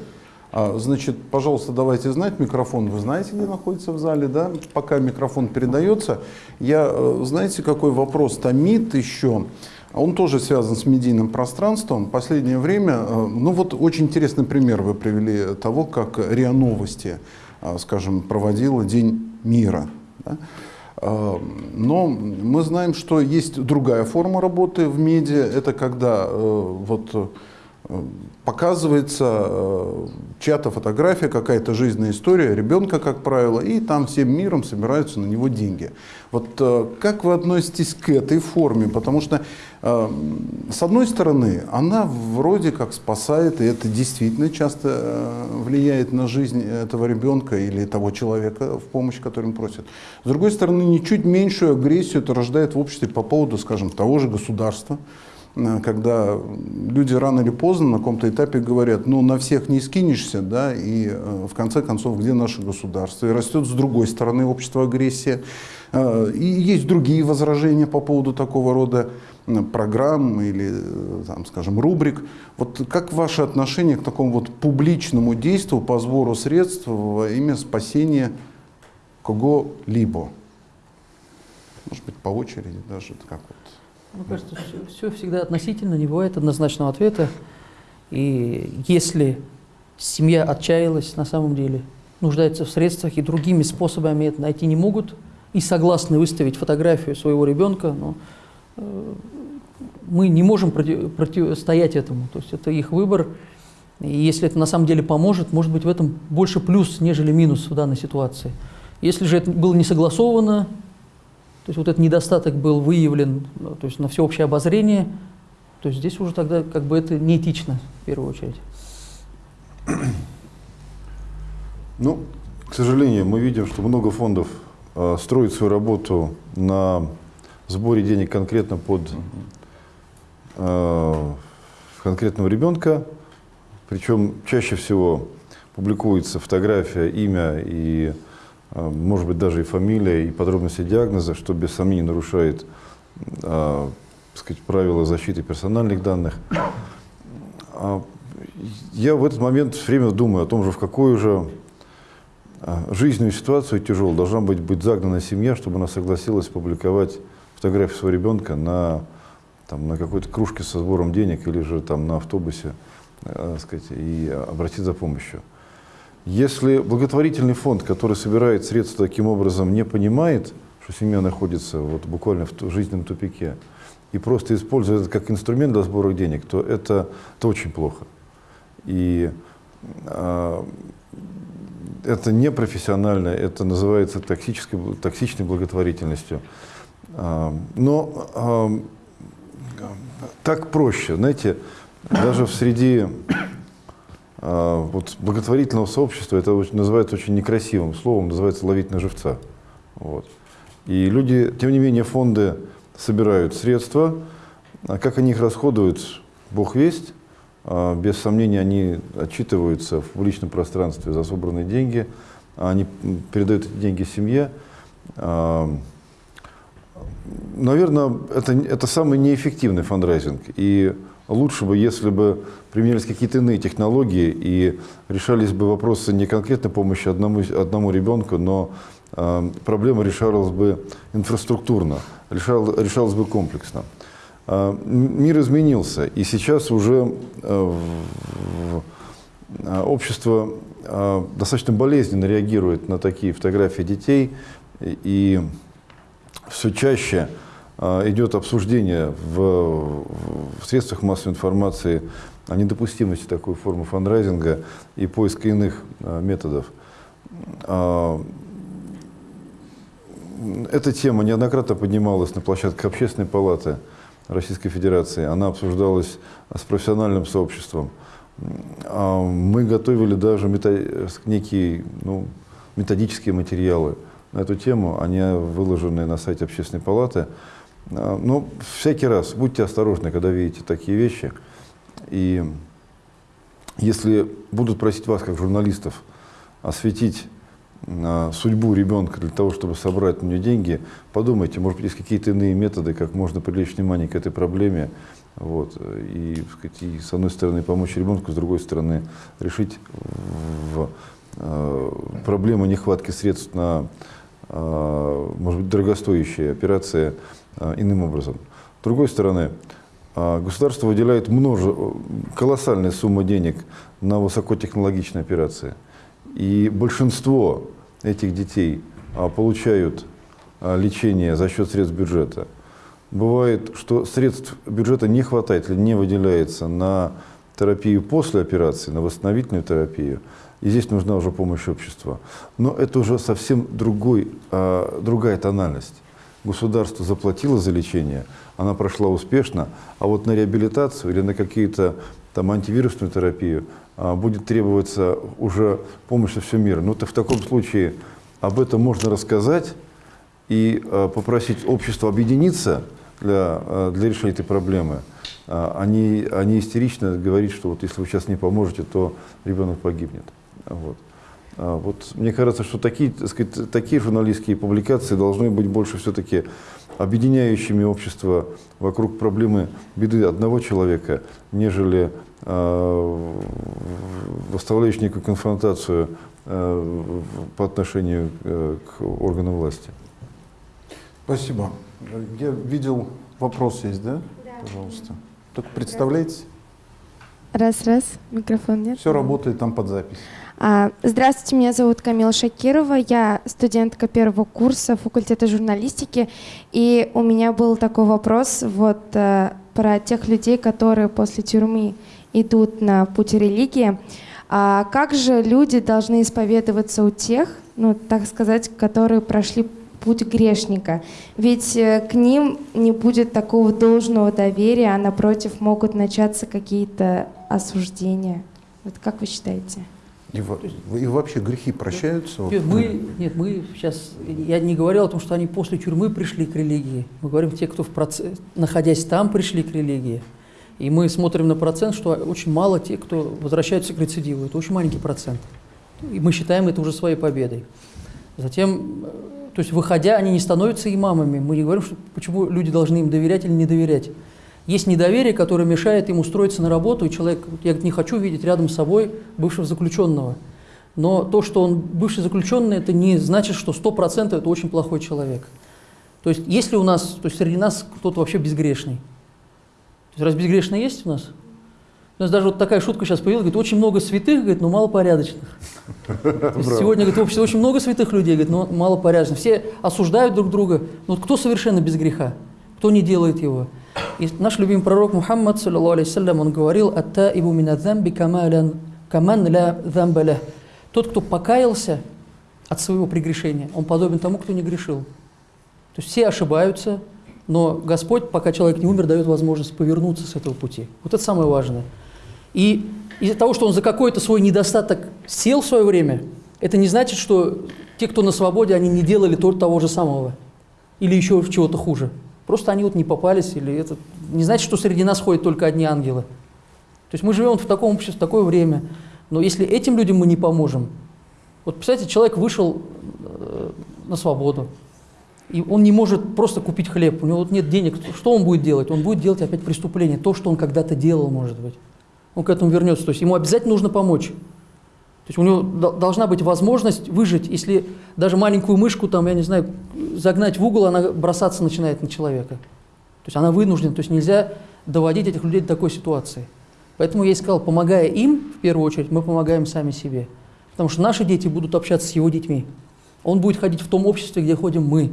Speaker 1: значит, пожалуйста, давайте знать, микрофон вы знаете, где находится в зале, да? Пока микрофон передается, я, э, знаете, какой вопрос томит еще? Он тоже связан с медийным пространством. Последнее время, э, ну вот очень интересный пример вы привели того, как РИА Новости, э, скажем, проводила День мира. да. Но мы знаем, что есть другая форма работы в медиа. Это когда вот показывается э, чья-то фотография, какая-то жизненная история ребенка, как правило, и там всем миром собираются на него деньги. Вот э, как вы относитесь к этой форме? Потому что, э, с одной стороны, она вроде как спасает, и это действительно часто влияет на жизнь этого ребенка или того человека, в помощь которым просят. С другой стороны, ничуть меньшую агрессию это рождает в обществе по поводу, скажем, того же государства, когда люди рано или поздно на каком-то этапе говорят, ну на всех не скинешься, да, и э, в конце концов, где наше государство? И растет с другой стороны общество агрессия. Э, И есть другие возражения по поводу такого рода программ или, э, там, скажем, рубрик. Вот как ваше отношение к такому вот публичному действию по сбору средств во имя спасения кого-либо? Может быть, по очереди даже, как вот.
Speaker 3: Мне кажется, все, всегда относительно, не бывает однозначного ответа. И если семья отчаялась на самом деле, нуждается в средствах и другими способами это найти не могут, и согласны выставить фотографию своего ребенка, но э, мы не можем против, противостоять этому. То есть это их выбор. И если это на самом деле поможет, может быть в этом больше плюс, нежели минус в данной ситуации. Если же это было не согласовано, то есть вот этот недостаток был выявлен ну, то есть на всеобщее обозрение, то есть здесь уже тогда как бы это неэтично в первую очередь.
Speaker 2: Ну, к сожалению, мы видим, что много фондов э, строит свою работу на сборе денег конкретно под э, конкретного ребенка. Причем чаще всего публикуется фотография, имя и, может быть, даже и фамилия, и подробности диагноза, что без сомнений нарушает э, сказать, правила защиты персональных данных. А я в этот момент все время думаю о том же, в какую же а, жизненную ситуацию тяжелую должна быть, быть загнана семья, чтобы она согласилась публиковать фотографию своего ребенка на, там, на какой-то кружке со сбором денег или же там, на автобусе э, сказать, и обратиться за помощью. Если благотворительный фонд, который собирает средства таким образом, не понимает, что семья находится вот буквально в жизненном тупике, и просто использует это как инструмент для сбора денег, то это, это очень плохо. И э, это непрофессионально, это называется токсической, токсичной благотворительностью. Э, но э, так проще, знаете, даже в среди вот, благотворительного сообщества это называется очень некрасивым словом, называется ловить на живца. Вот. И люди, тем не менее, фонды собирают средства, а как они их расходуют, бог весть. А, без сомнения, они отчитываются в публичном пространстве за собранные деньги, они передают эти деньги семье. А, наверное, это, это самый неэффективный фандрайзинг. И лучше бы, если бы применялись какие-то иные технологии и решались бы вопросы не конкретной помощи одному, одному ребенку, но э, проблема решалась бы инфраструктурно, решал, решалась бы комплексно. Э, мир изменился, и сейчас уже э, э, общество э, достаточно болезненно реагирует на такие фотографии детей, и все чаще идет обсуждение в, в средствах массовой информации о недопустимости такой формы фандрайзинга и поиска иных а, методов. А, эта тема неоднократно поднималась на площадке Общественной палаты Российской Федерации. Она обсуждалась с профессиональным сообществом. Мы готовили даже некие ну, методические материалы на эту тему. Они выложены на сайте Общественной палаты. А, но всякий раз будьте осторожны, когда видите такие вещи. И если будут просить вас, как журналистов, осветить а, судьбу ребенка для того, чтобы собрать на нее деньги, подумайте, может быть, есть какие-то иные методы, как можно привлечь внимание к этой проблеме. Вот, и, сказать, и с одной стороны помочь ребенку, с другой стороны решить в, э, проблему нехватки средств на, может быть, дорогостоящие операции иным образом. С другой стороны, а, государство выделяет множе, колоссальные суммы денег на высокотехнологичные операции. И большинство этих детей а, получают лечение за счет средств бюджета. Бывает, что средств бюджета не хватает или не выделяется на терапию после операции, на восстановительную терапию. И здесь нужна уже помощь общества. Но это уже совсем другой, другая тональность государство заплатило за лечение, она прошла успешно, а вот на реабилитацию или на какие-то там антивирусную терапию а, будет требоваться уже помощь со всего мира. Ну, то в таком случае об этом можно рассказать и а, попросить общество объединиться для, а, для решения этой проблемы. А, они, они истерично говорить, что вот если вы сейчас не поможете, то ребенок погибнет. Вот. А, вот, мне кажется, что такие, так сказать, такие журналистские публикации должны быть больше все-таки объединяющими общество вокруг проблемы беды одного человека, нежели э, выставляющие некую конфронтацию э, по отношению э, к органам власти.
Speaker 1: Спасибо. Я видел, вопрос есть, да? Да. Пожалуйста. Только представляете?
Speaker 5: Раз, раз, микрофон нет.
Speaker 1: Все работает там под запись.
Speaker 5: А, здравствуйте, меня зовут Камила Шакирова, я студентка первого курса факультета журналистики, и у меня был такой вопрос, вот э, про тех людей, которые после тюрьмы идут на путь религии. А как же люди должны исповедоваться у тех, ну, так сказать, которые прошли путь грешника? Ведь э, к ним не будет такого должного доверия, а напротив могут начаться какие-то осуждения. Вот как вы считаете?
Speaker 1: И, и вообще грехи прощаются? Вот,
Speaker 3: Нет, мы, нет, мы сейчас, я не говорил о том, что они после тюрьмы пришли к религии. Мы говорим те, кто, в проце- находясь там, пришли к религии. И мы смотрим на процент, что очень мало тех, кто возвращаются к рецидиву. Это очень маленький процент. И мы считаем это уже своей победой. Затем, э, то есть выходя, они не становятся имамами. Мы не говорим, что, почему люди должны им доверять или не доверять. Есть недоверие, которое мешает им устроиться на работу, и человек, я не хочу видеть рядом с собой бывшего заключенного. Но то, что он бывший заключенный, это не значит, что 100% это очень плохой человек. То есть если у нас, то есть среди нас кто-то вообще безгрешный. То есть раз безгрешный есть у нас? У нас даже вот такая шутка сейчас появилась, говорит, очень много святых, говорит, но мало порядочных. Сегодня, говорит, в обществе очень много святых людей, говорит, но мало порядочных. Все осуждают друг друга. Но вот кто совершенно без греха? Кто не делает его? И наш любимый пророк Мухаммад, алейхи он говорил, «Аттаибу мина замби камалян- каман ля замба лях». Тот, кто покаялся от своего прегрешения, он подобен тому, кто не грешил. То есть все ошибаются, но Господь, пока человек не умер, дает возможность повернуться с этого пути. Вот это самое важное. И из-за того, что он за какой-то свой недостаток сел в свое время, это не значит, что те, кто на свободе, они не делали то- того же самого. Или еще чего-то хуже. Просто они вот не попались, или это не значит, что среди нас ходят только одни ангелы. То есть мы живем в таком обществе, в такое время. Но если этим людям мы не поможем, вот представьте, человек вышел э, на свободу, и он не может просто купить хлеб, у него вот нет денег, что он будет делать? Он будет делать опять преступление, то, что он когда-то делал, может быть. Он к этому вернется, то есть ему обязательно нужно помочь. То есть у него до- должна быть возможность выжить, если даже маленькую мышку, там, я не знаю, загнать в угол, она бросаться начинает на человека. То есть она вынуждена, то есть нельзя доводить этих людей до такой ситуации. Поэтому я и сказал, помогая им, в первую очередь, мы помогаем сами себе. Потому что наши дети будут общаться с его детьми. Он будет ходить в том обществе, где ходим мы.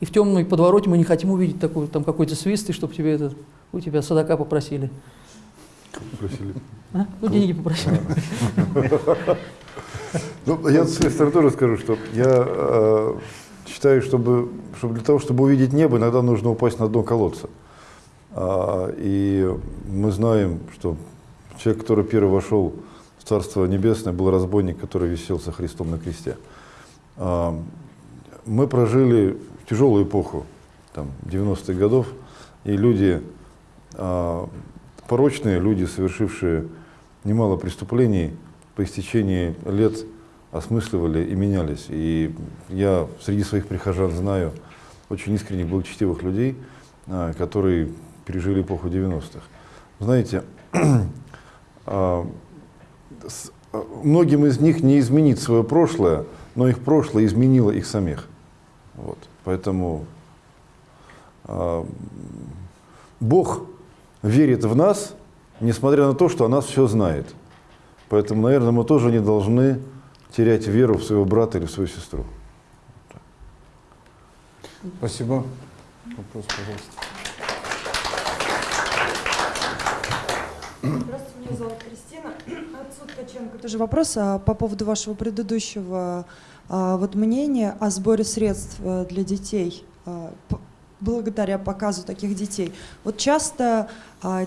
Speaker 3: И в темной подвороте мы не хотим увидеть такой, там какой-то свист, и чтобы тебе это, у тебя садака попросили.
Speaker 2: Просили.
Speaker 3: А? Ну, деньги попросили.
Speaker 2: Ну, я с своей стороны тоже скажу, что я э, считаю, чтобы, чтобы для того, чтобы увидеть небо, иногда нужно упасть на дно колодца. А, и мы знаем, что человек, который первый вошел в Царство Небесное, был разбойник, который висел со Христом на кресте. А, мы прожили тяжелую эпоху, там, 90-х годов, и люди, а, порочные люди, совершившие немало преступлений, по истечении лет осмысливали и менялись. И я среди своих прихожан знаю очень искренних, благочестивых людей, а, которые пережили эпоху 90-х. Знаете, а, а, многим из них не изменить свое прошлое, но их прошлое изменило их самих. Вот. Поэтому Бог верит в нас, несмотря на то, что о нас все знает. Поэтому, наверное, мы тоже не должны терять веру в своего брата или в свою сестру.
Speaker 1: Спасибо. Вопрос, пожалуйста.
Speaker 6: Здравствуйте, меня зовут Кристина. Отцу Ткаченко тоже вопрос а, по поводу вашего предыдущего а, вот мнения о сборе средств а, для детей. а, благодаря показу таких детей. Вот часто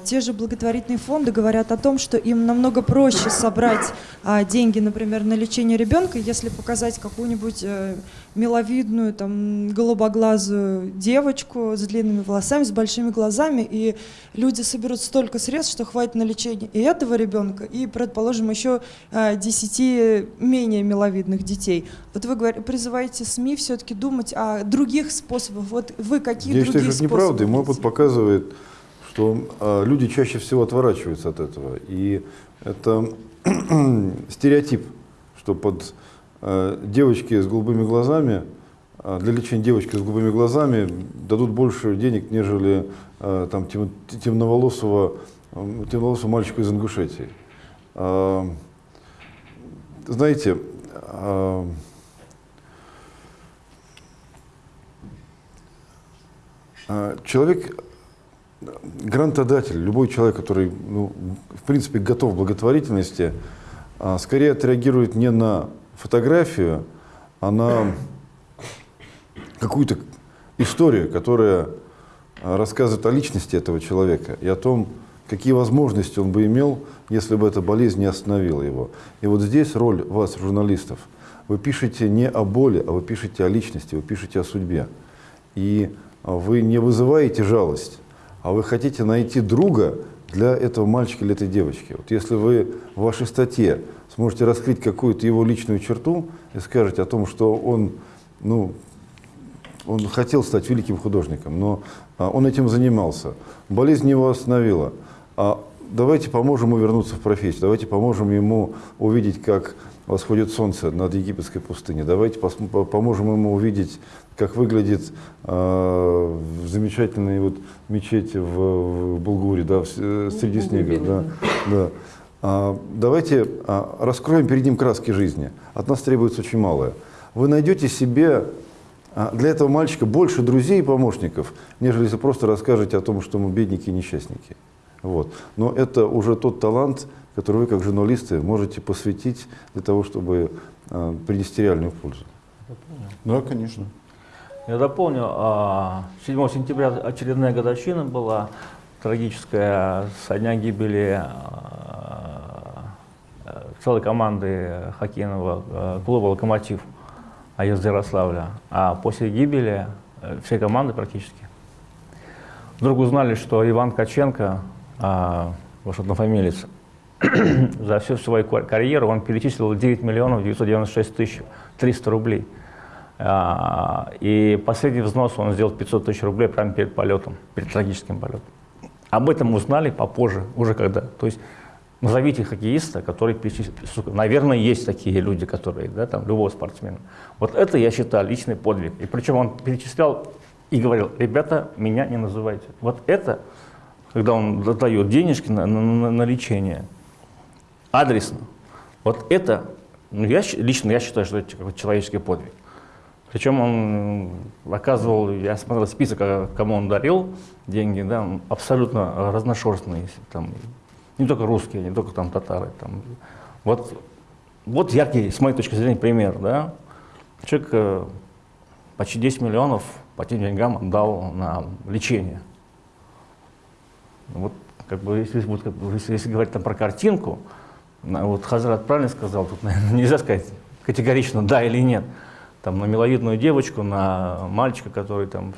Speaker 6: те же благотворительные фонды говорят о том, что им намного проще собрать а, деньги, например, на лечение ребенка, если показать какую-нибудь э, миловидную, там, голубоглазую девочку с длинными волосами, с большими глазами, и люди соберут столько средств, что хватит на лечение и этого ребенка, и, предположим, еще а, 10 менее миловидных детей. Вот вы призываете СМИ все-таки думать о других способах. Вот вы какие
Speaker 2: Я считаю,
Speaker 6: другие
Speaker 2: что это неправда, и мой опыт показывает, что а, люди чаще всего отворачиваются от этого. И это стереотип, что под а, девочки с голубыми глазами, а, для лечения девочки с голубыми глазами дадут больше денег, нежели там, тем- темноволосого, темноволосого мальчика из Ингушетии. Знаете, Человек грантодатель, любой человек, который, ну, в принципе, готов к благотворительности, а, скорее отреагирует не на фотографию, а на какую-то историю, которая а, рассказывает о личности этого человека и о том, какие возможности он бы имел, если бы эта болезнь не остановила его. И вот здесь роль вас, журналистов. Вы пишете не о боли, а вы пишете о личности, вы пишете о судьбе. И а, вы не вызываете жалость, а вы хотите найти друга для этого мальчика или этой девочки. Вот если вы в вашей статье сможете раскрыть какую-то его личную черту и скажете о том, что он, ну, он хотел стать великим художником, но а, он этим занимался. Болезнь его остановила. А давайте поможем ему вернуться в профессию, давайте поможем ему увидеть, как восходит солнце над египетской пустыней. Давайте поможем ему увидеть, как выглядит э, замечательная вот мечеть в, в Булгуре, да, в, э, среди снега. Да, да. А, давайте а, раскроем перед ним краски жизни. От нас требуется очень малое. Вы найдете себе а, для этого мальчика больше друзей и помощников, нежели если просто расскажете о том, что мы бедники и несчастники. Вот. Но это уже тот талант, который вы, как журналисты, можете посвятить для того, чтобы э, принести реальную пользу.
Speaker 1: Да, конечно.
Speaker 4: Я дополню, 7 сентября очередная годовщина была трагическая со дня гибели целой команды хоккейного клуба «Локомотив» из Ярославля. А после гибели всей команды практически вдруг узнали, что Иван Каченко, ваш однофамилец, за всю свою карьеру он перечислил 9 миллионов 996 тысяч 300 рублей. А, и последний взнос он сделал 500 тысяч рублей прямо перед полетом, перед трагическим полетом. Об этом узнали попозже, уже когда. То есть назовите хоккеиста, который перечислил. Наверное, есть такие люди, которые, да, там, любого спортсмена. Вот это, я считаю, личный подвиг. И причем он перечислял и говорил, ребята, меня не называйте. Вот это, когда он дает денежки на, на, на лечение, адресно. Вот это, ну, я, лично я считаю, что это человеческий подвиг. Причем он оказывал, я смотрел список, а кому он дарил деньги, да, абсолютно разношерстные, там, не только русские, не только там татары. Там. Вот, вот яркий, с моей точки зрения, пример. Да? Человек э, почти 10 миллионов по тем деньгам отдал на лечение. Вот, как бы, если, вот, как бы, если, если говорить там про картинку, вот Хазрат правильно сказал, тут, наверное, нельзя сказать категорично да или нет. Там, на миловидную девочку, на мальчика, который там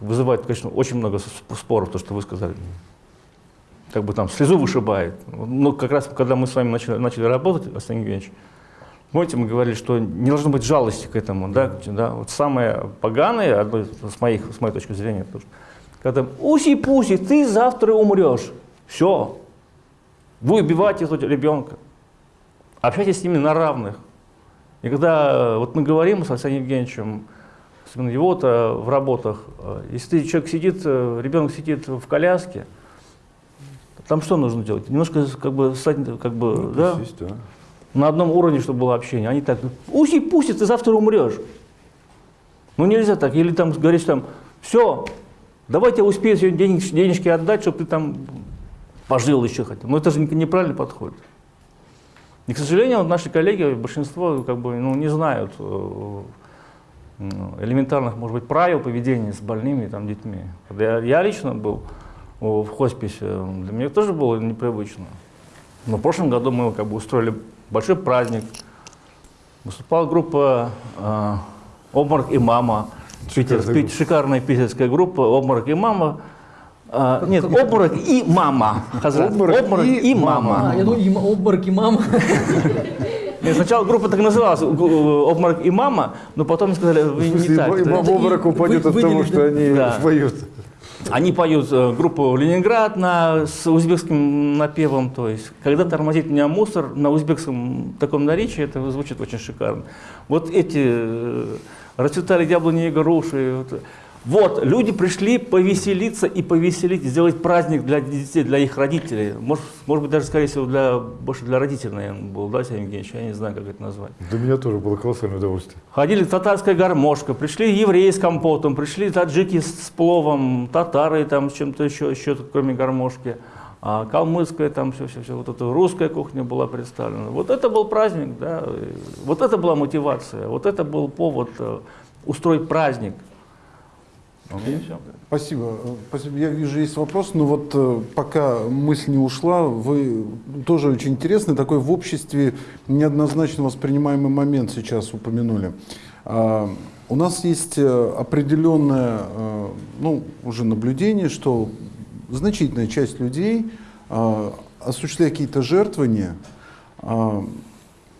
Speaker 4: вызывает, конечно, очень много споров, то, что вы сказали. Как бы там слезу вышибает. Но как раз, когда мы с вами начали, начали работать, Арсений Евгеньевич, помните, мы говорили, что не должно быть жалости к этому. Да? Да? Вот самое поганое, с, моих, с моей точки зрения, то, что, когда уси-пуси, ты завтра умрешь. Все, вы убиваете этого ребенка. Общайтесь с ними на равных. И когда э, вот мы говорим с Александром Евгеньевичем, особенно его-то в работах, э, если человек сидит, э, ребенок сидит в коляске, там что нужно делать? Немножко как бы стать, как бы, ну, да, есть, да, на одном уровне, чтобы было общение. Они так, уси пусть, ты завтра умрешь. Ну нельзя так. Или там говоришь там, все, давайте успею сегодня денег, денежки отдать, чтобы ты там пожил еще хотя Но это же неправильный подход. И, к сожалению, наши коллеги, большинство как бы, ну, не знают э, элементарных, может быть, правил поведения с больными там, детьми. Я, я лично был в хосписе, для меня тоже было непривычно. Но в прошлом году мы как бы устроили большой праздник. Выступала группа э, «Обморок и мама». Шикарная, шикарная питерская группа «Обморок и мама». А, нет, обморок и мама. Хазрат. Обморок, обморок и, и мама.
Speaker 3: А, я думаю, обморок и мама.
Speaker 4: Нет, сначала группа так называлась, обморок и мама, но потом сказали, вы не так.
Speaker 2: И мама обморок упадет от того, что они поют.
Speaker 4: Они поют э, группу «Ленинград» на, с узбекским напевом, то есть «Когда тормозит меня мусор» на узбекском таком наречии, это звучит очень шикарно. Вот эти э, расцветали яблони и груши, вот, люди пришли повеселиться и повеселить, сделать праздник для детей, для их родителей. Может, может быть, даже, скорее всего, для, больше для родителей, наверное, был, да, Сергей Евгеньевич? Я не знаю, как это назвать.
Speaker 2: Для меня тоже было колоссальное удовольствие.
Speaker 4: Ходили татарская гармошка, пришли евреи с компотом, пришли таджики с, с пловом, татары там с чем-то еще, еще кроме гармошки, а калмыцкая там все, все, все, вот эта русская кухня была представлена. Вот это был праздник, да, вот это была мотивация, вот это был повод э, устроить праздник. И всё.
Speaker 1: Спасибо. Э, Спасибо. Я вижу, есть вопрос, но вот э, пока мысль не ушла, вы тоже очень интересный, такой в обществе неоднозначно воспринимаемый момент сейчас упомянули. А, У нас есть определенное, ну, уже наблюдение, что значительная часть людей, а, осуществляя какие-то жертвования, а,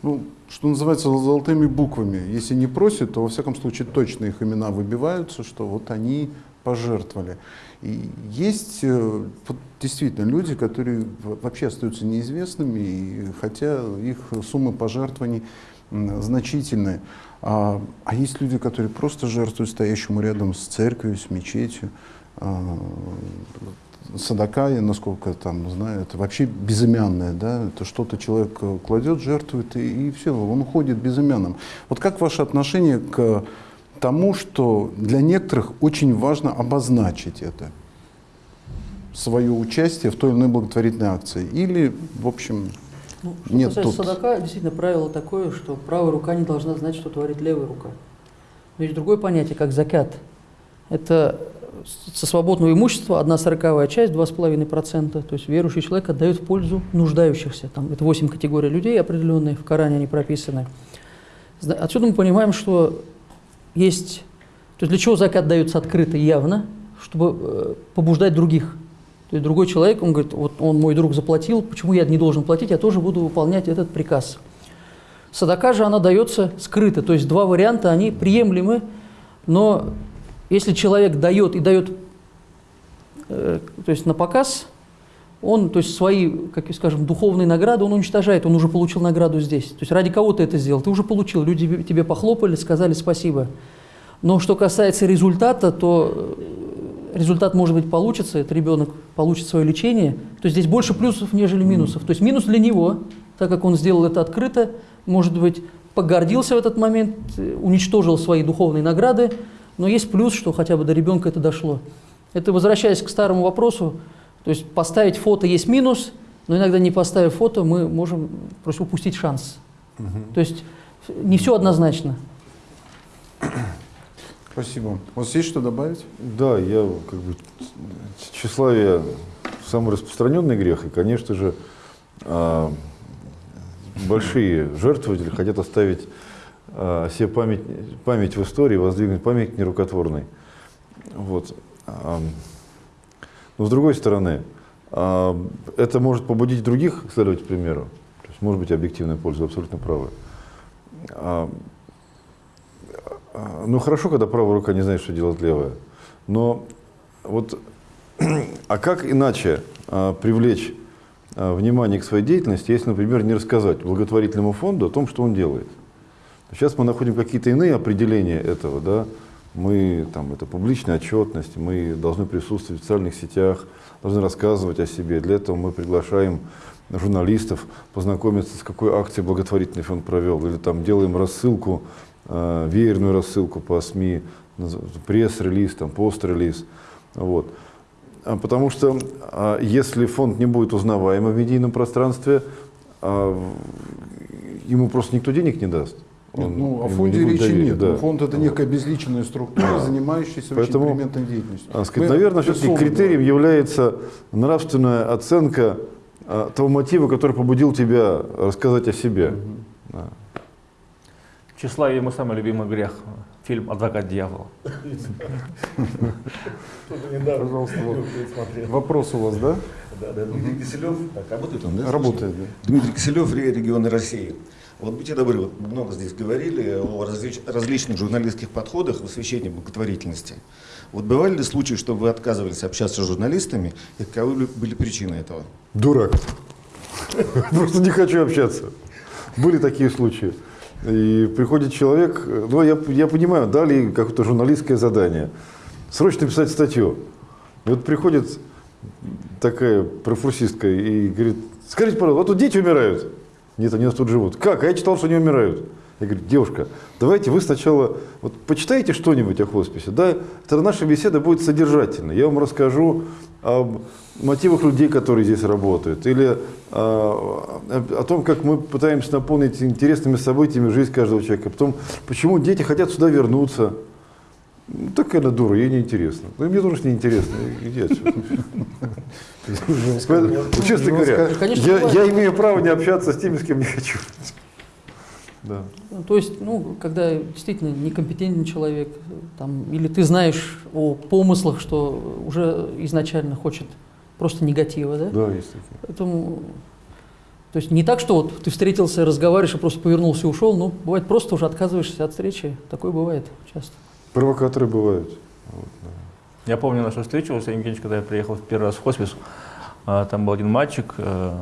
Speaker 1: ну, что называется, золотыми буквами. Если не просят, то во всяком случае точно их имена выбиваются, что вот они пожертвовали. И есть э, действительно люди, которые вообще остаются неизвестными, и хотя их суммы пожертвований значительные. А, а есть люди, которые просто жертвуют стоящему рядом с церковью, с мечетью. Садака, я насколько там знаю, это вообще безымянное, да, это что-то человек э, кладет, жертвует, и, и все, он уходит безымянным. Вот как ваше отношение к тому, что для некоторых очень важно обозначить это, свое участие в той или иной благотворительной акции, или, в общем,
Speaker 3: Ну, что
Speaker 1: Нет,
Speaker 3: касается
Speaker 1: тут-
Speaker 3: садака, действительно правило такое, что правая рука не должна знать, что творит левая рука. Но есть другое понятие, как закят. Это со свободного имущества одна сороковая часть, 2,5%. То есть верующий человек отдает в пользу нуждающихся. Там, это 8 категорий людей определенные, в Коране они прописаны. Отсюда мы понимаем, что есть... То есть для чего закат дается открыто явно? Чтобы э, побуждать других. То есть другой человек, он говорит, вот он мой друг заплатил, почему я не должен платить, я тоже буду выполнять этот приказ. Садака же она дается скрыто, то есть два варианта, они приемлемы, но если человек дает и дает, э, то есть на показ, он, то есть свои, как скажем, духовные награды, он уничтожает, он уже получил награду здесь. То есть ради кого ты это сделал? Ты уже получил, люди тебе- похлопали, сказали спасибо. Но что касается результата, то э, результат, может быть, получится, этот ребенок получит свое лечение, то здесь больше плюсов, нежели минусов. То есть минус для него, так как он сделал это открыто, может быть, погордился в этот момент, э, уничтожил свои духовные награды, но есть плюс, что хотя бы до ребенка это дошло. Это возвращаясь к старому вопросу, то есть поставить фото есть минус, но иногда не поставив фото, мы можем просто упустить шанс. То есть не все однозначно.
Speaker 1: спасибо. У вас есть что добавить?
Speaker 2: Да, я как бы тщеславие самый распространенный грех, и, конечно же, а, большие жертвователи хотят оставить а, себе память, память в истории, воздвигнуть память нерукотворной. Вот. Но с другой стороны, это может побудить других следовать примеру. То есть, может быть, объективная польза, абсолютно правы. Ну, хорошо, когда правая рука не знает, что делать левая. Но вот, а как иначе а, привлечь а, внимание к своей деятельности, если, например, не рассказать благотворительному фонду о том, что он делает? Сейчас мы находим какие-то иные определения этого, да? Мы, там, это публичная отчетность, мы должны присутствовать в социальных сетях, должны рассказывать о себе. Для этого мы приглашаем журналистов познакомиться, с какой акцией благотворительный фонд провел, или там делаем рассылку, э, веерную рассылку по СМИ, пресс-релиз, там, пост-релиз. Вот. А Потому что а, если фонд не будет узнаваем в медийном пространстве, а, ему просто никто денег не даст.
Speaker 1: Нет,
Speaker 2: Он-
Speaker 1: ну, о
Speaker 2: ему
Speaker 1: фонде
Speaker 2: не
Speaker 1: речи
Speaker 2: доверия,
Speaker 1: нет.
Speaker 2: да.
Speaker 1: Фонд это некая безличная структура, занимающаяся
Speaker 2: Поэтому,
Speaker 1: очень экспериментной деятельностью.
Speaker 2: А, сказать,
Speaker 1: Мы
Speaker 2: наверное, все-таки критерием
Speaker 1: говорим.
Speaker 2: является нравственная оценка а, того мотива, который побудил тебя рассказать о себе. Да.
Speaker 4: Тщеславие мой самый любимый грех. Фильм «Адвокат дьявола».
Speaker 1: Пожалуйста, вопрос у вас, да?
Speaker 7: Да, да, Дмитрий Киселев. Так, работает он, да?
Speaker 1: Работает, да.
Speaker 7: Дмитрий Киселев, Ре- регионы России. Вот будьте добры, вот много здесь говорили о различ- различных журналистских подходах в освещении благотворительности. Вот бывали ли случаи, что вы отказывались общаться с журналистами, и каковы ли были причины этого?
Speaker 2: Дурак. Просто не хочу общаться. Были такие случаи. И приходит человек, ну я, я понимаю, дали какое-то журналистское задание. срочно писать статью. И вот приходит такая профурсистка и говорит, скажите, пожалуйста, вот тут дети умирают. Нет, они у нас тут живут. Как? А я читал, что они умирают. Я говорю, девушка, давайте вы сначала вот почитайте что-нибудь о хосписе, да, тогда наша беседа будет содержательной. Я вам расскажу об мотивах людей, которые здесь работают, или а, о, о том, как мы пытаемся наполнить интересными событиями жизнь каждого человека, потом, почему дети хотят сюда вернуться. Ну, такая она дура, ей неинтересно. Ну, мне тоже не интересно. Иди отсюда. Честно говоря, я имею право не общаться с теми, с кем не хочу. Да.
Speaker 3: Ну, То есть, ну, когда действительно некомпетентный человек, там, или ты знаешь о помыслах, что уже изначально хочет просто негатива, да?
Speaker 2: Да, есть такие.
Speaker 3: Поэтому, то есть не так, что вот ты встретился, разговариваешь, и просто повернулся и ушел, ну, бывает просто уже отказываешься от встречи, такое бывает часто.
Speaker 2: Провокаторы бывают.
Speaker 4: Я помню нашу встречу, Алексей Евгеньевич, когда я приехал в первый раз в хоспис, а, там был один мальчик, э,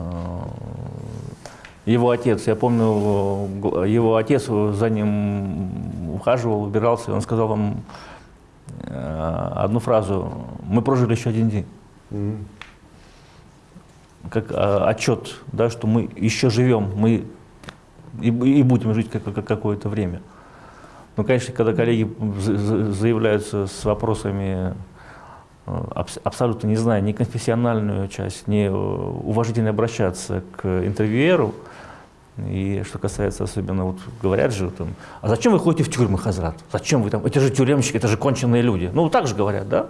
Speaker 4: его отец, я помню, его отец за ним ухаживал, убирался, и он сказал вам э, одну фразу, мы прожили еще один день.
Speaker 2: Мгм.
Speaker 4: как а, отчет, да, что мы еще живем, мы и, и будем жить как, как- какое-то время. Ну, конечно, когда коллеги за- за- заявляются с вопросами, э, абс- абсолютно не зная ни конфессиональную часть, ни э, уважительно обращаться к интервьюеру, и что касается особенно, вот говорят же, там, а зачем вы ходите в тюрьмы, Хазрат? Зачем вы там? Это же тюремщики, это же конченые люди. Ну, так же говорят, да?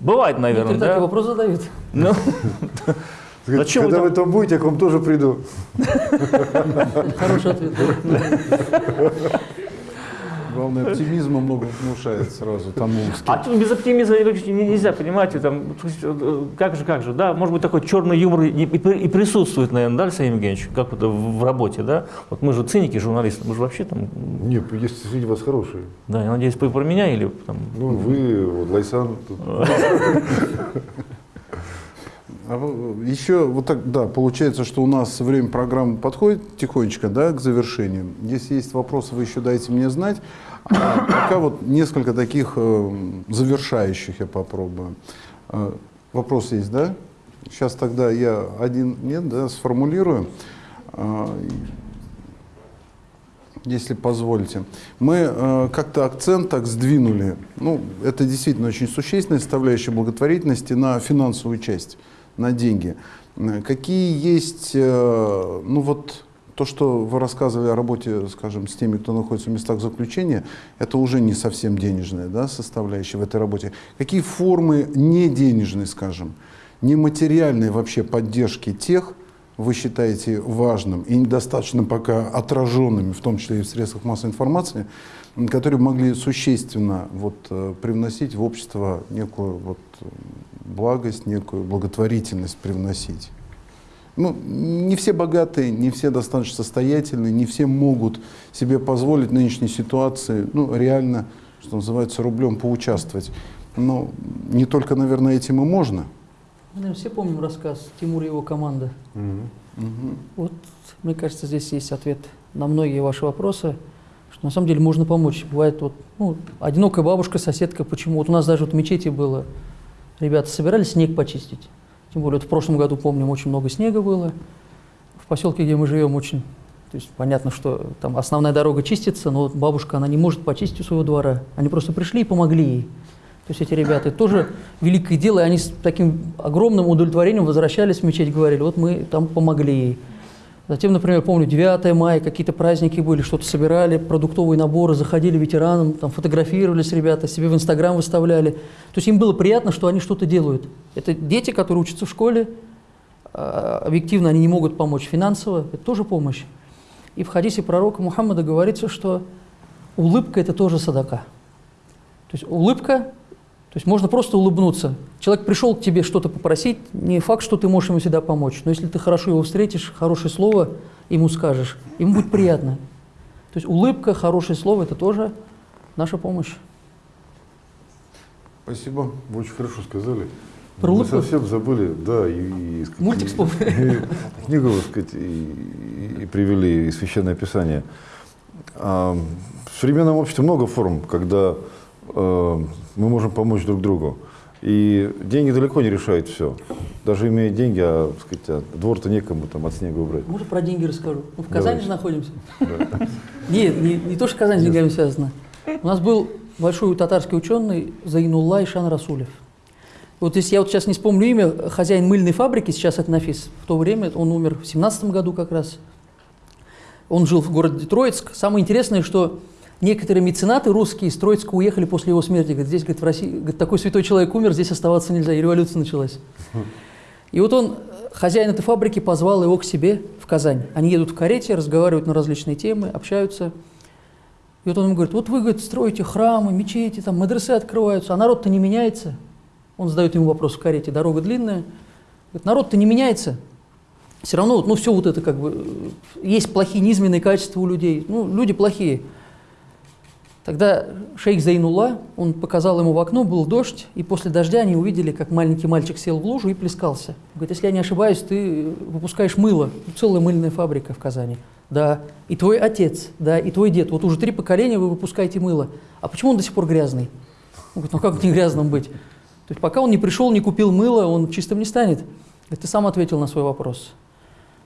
Speaker 4: Бывает, наверное,
Speaker 3: Некоторые так и
Speaker 4: да?
Speaker 3: вопрос задают.
Speaker 4: Ну, Зачем вы
Speaker 2: Когда вы
Speaker 4: там-
Speaker 2: там будете, я к вам тоже приду.
Speaker 3: Хороший ответ.
Speaker 1: Главное, оптимизма много внушает сразу тому,
Speaker 4: А тут без оптимизма не- не- нельзя, понимаете, там, э, как же, как же, да, может быть, такой черный юмор и, и при- и присутствует, наверное, да, Алексей Евгеньевич, как в, в работе, да? Вот мы же циники, журналисты, мы же вообще там,
Speaker 2: Нет, есть среди вас хорошие.
Speaker 4: да, я надеюсь, вы про меня или там,
Speaker 2: Ну, вы, вот, Лайсан. тут.
Speaker 1: А еще вот так, да, получается, что у нас время программы подходит тихонечко, да, к завершению. Если есть вопросы, вы еще дайте мне знать. А пока вот несколько таких э, завершающих я попробую. Э, вопрос есть, да? Сейчас тогда я один, нет, да, сформулирую. А, если позволите. Мы э, как-то акцент так сдвинули, ну, это действительно очень существенная составляющая благотворительности на финансовую часть, на деньги. Какие есть, э, ну вот то, что вы рассказывали о работе, скажем, с теми, кто находится в местах заключения, это уже не совсем денежная да, составляющая в этой работе. Какие формы не денежной, скажем, нематериальной вообще поддержки тех, вы считаете важным и недостаточно пока отраженными, в том числе и в средствах массовой информации, которые могли существенно вот, э, привносить в общество некую вот, благость, некую благотворительность привносить? Ну, не все богатые, не все достаточно состоятельные, не все могут себе позволить в нынешней ситуации, ну, реально, что называется, рублем поучаствовать. Но не только, наверное, этим и можно.
Speaker 3: Мы, наверное, все помним рассказ Тимура и его команда. Вот, мне кажется, здесь есть ответ на многие ваши вопросы, что на самом деле можно помочь. Бывает вот, ну, одинокая бабушка, соседка, почему? Вот у нас даже вот в мечети было, ребята собирались снег почистить. Тем более, вот в прошлом году, помним, очень много снега было. В поселке, где мы живем, очень, то есть понятно, что там основная дорога чистится, но бабушка, она не может почистить у своего двора. Они просто пришли и помогли ей. То есть эти ребята, тоже великое дело, и они с таким огромным удовлетворением возвращались в мечеть, говорили, вот мы там помогли ей. Затем, например, помню, 9 мая, какие-то праздники были, что-то собирали, продуктовые наборы, заходили ветеранам, там фотографировались ребята, себе в Инстаграм выставляли. То есть им было приятно, что они что-то делают. Это дети, которые учатся в школе, а, объективно они не могут помочь финансово, это тоже помощь. И в хадисе пророка Мухаммада говорится, что улыбка – это тоже садака. То есть улыбка, то есть можно просто улыбнуться. Человек пришел к тебе что-то попросить, не факт, что ты можешь ему всегда помочь, но если ты хорошо его встретишь, хорошее слово ему скажешь, ему будет приятно. То есть улыбка, хорошее слово – это тоже наша помощь.
Speaker 2: Спасибо, вы очень хорошо сказали.
Speaker 3: Про
Speaker 2: Мы
Speaker 3: улыбку?
Speaker 2: совсем забыли, да, и, и,
Speaker 3: Мультик вспомнили.
Speaker 2: Книгу, так сказать, и, и привели, и Священное Писание. А, в современном обществе много форм, когда мы можем помочь друг другу. И деньги далеко не решают все. Даже имея деньги, а, так сказать, а двор-то некому там от снега убрать.
Speaker 3: Может, про деньги расскажу? Мы в Казани
Speaker 2: Давайте.
Speaker 3: же находимся. Нет, не, не то, что Казань с деньгами связана. У нас был большой татарский ученый Зайнулла Ишан Расулев. Вот если я вот сейчас не вспомню имя, хозяин мыльной фабрики, сейчас это Нафис, в то время, он умер в 17 году как раз. Он жил в городе Троицк. Самое интересное, что некоторые меценаты русские из Троицка уехали после его смерти. Говорит, здесь, говорит, в России, говорит, такой святой человек умер, здесь оставаться нельзя, и революция началась. И вот он, хозяин этой фабрики, позвал его к себе в Казань. Они едут в карете, разговаривают на различные темы, общаются. И вот он ему говорит, вот вы, говорит, строите храмы, мечети, там, мадресе открываются, а народ-то не меняется. Он задает ему вопрос в карете, дорога длинная. Говорит, народ-то не меняется. Все равно, ну, все вот это как бы, э, есть плохие низменные качества у людей. Ну, люди плохие. Тогда шейх Зайнула, он показал ему в окно, был дождь, и после дождя они увидели, как маленький мальчик сел в лужу и плескался. Говорит, если я не ошибаюсь, ты выпускаешь мыло, целая мыльная фабрика в Казани. Да, и твой отец, да, и твой дед. Вот уже три поколения вы выпускаете мыло. А почему он до сих пор грязный? Он говорит, ну как не грязным быть? То есть пока он не пришел, не купил мыло, он чистым не станет. Говорит, ты сам ответил на свой вопрос.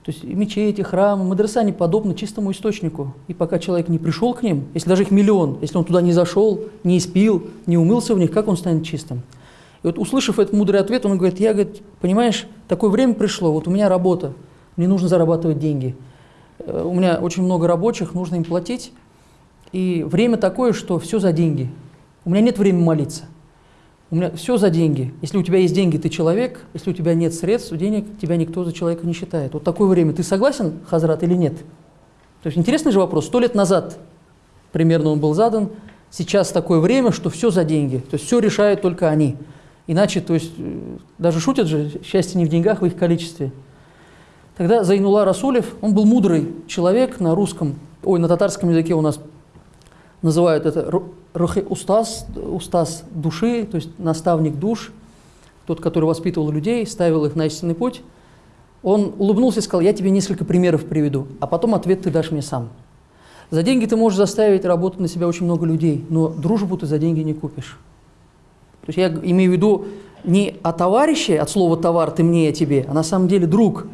Speaker 3: То есть мечети, храмы, мадреса они подобны чистому источнику. И пока человек не пришел к ним, если даже их миллион, если он туда не зашел, не испил, не умылся в них, как он станет чистым? И вот услышав этот мудрый ответ, он говорит, я, говорит, понимаешь, такое время пришло, вот у меня работа, мне нужно зарабатывать деньги. Э, У меня очень много рабочих, нужно им платить. И время такое, что все за деньги. У меня нет времени молиться. У меня все за деньги. Если у тебя есть деньги, ты человек. Если у тебя нет средств, денег, тебя никто за человека не считает. Вот такое время. Ты согласен, Хазрат, или нет? То есть интересный же вопрос. Сто лет назад примерно он был задан. Сейчас такое время, что все за деньги. То есть все решают только они. Иначе, то есть, э, даже шутят же, счастье не в деньгах, в их количестве. Тогда Зайнула Расулев, он был мудрый человек на русском, ой, на татарском языке у нас называют это ру- рухи устаз, устаз души, то есть наставник душ, тот, который воспитывал людей, ставил их на истинный путь. Он улыбнулся и сказал, я тебе несколько примеров приведу, а потом ответ ты дашь мне сам. За деньги ты можешь заставить работать на себя очень много людей, но дружбу ты за деньги не купишь. То есть я имею в виду не о товарище, от слова товар, ты мне, я тебе, а на самом деле друг.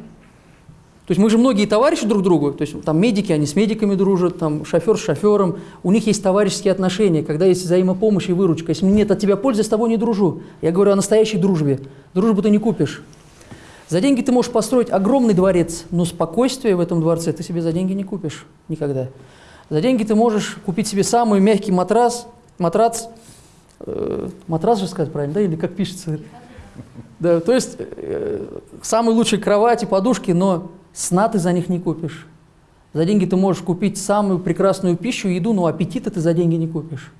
Speaker 3: То есть мы же многие товарищи друг другу, то есть там медики, они с медиками дружат, там шофер с шофером, у них есть товарищеские отношения, когда есть взаимопомощь и выручка. Если нет от тебя пользы, с тобой не дружу. Я говорю о настоящей дружбе. Дружбу ты не купишь. За деньги ты можешь построить огромный дворец, но спокойствие в этом дворце ты себе за деньги не купишь никогда. За деньги ты можешь купить себе самый мягкий матрас, матрац, э, матрас же сказать правильно, да, или как пишется? Да, то есть э, самые лучшие кровати, подушки, но сна ты за них не купишь. За деньги ты можешь купить самую прекрасную пищу, еду, но аппетита ты за деньги не купишь.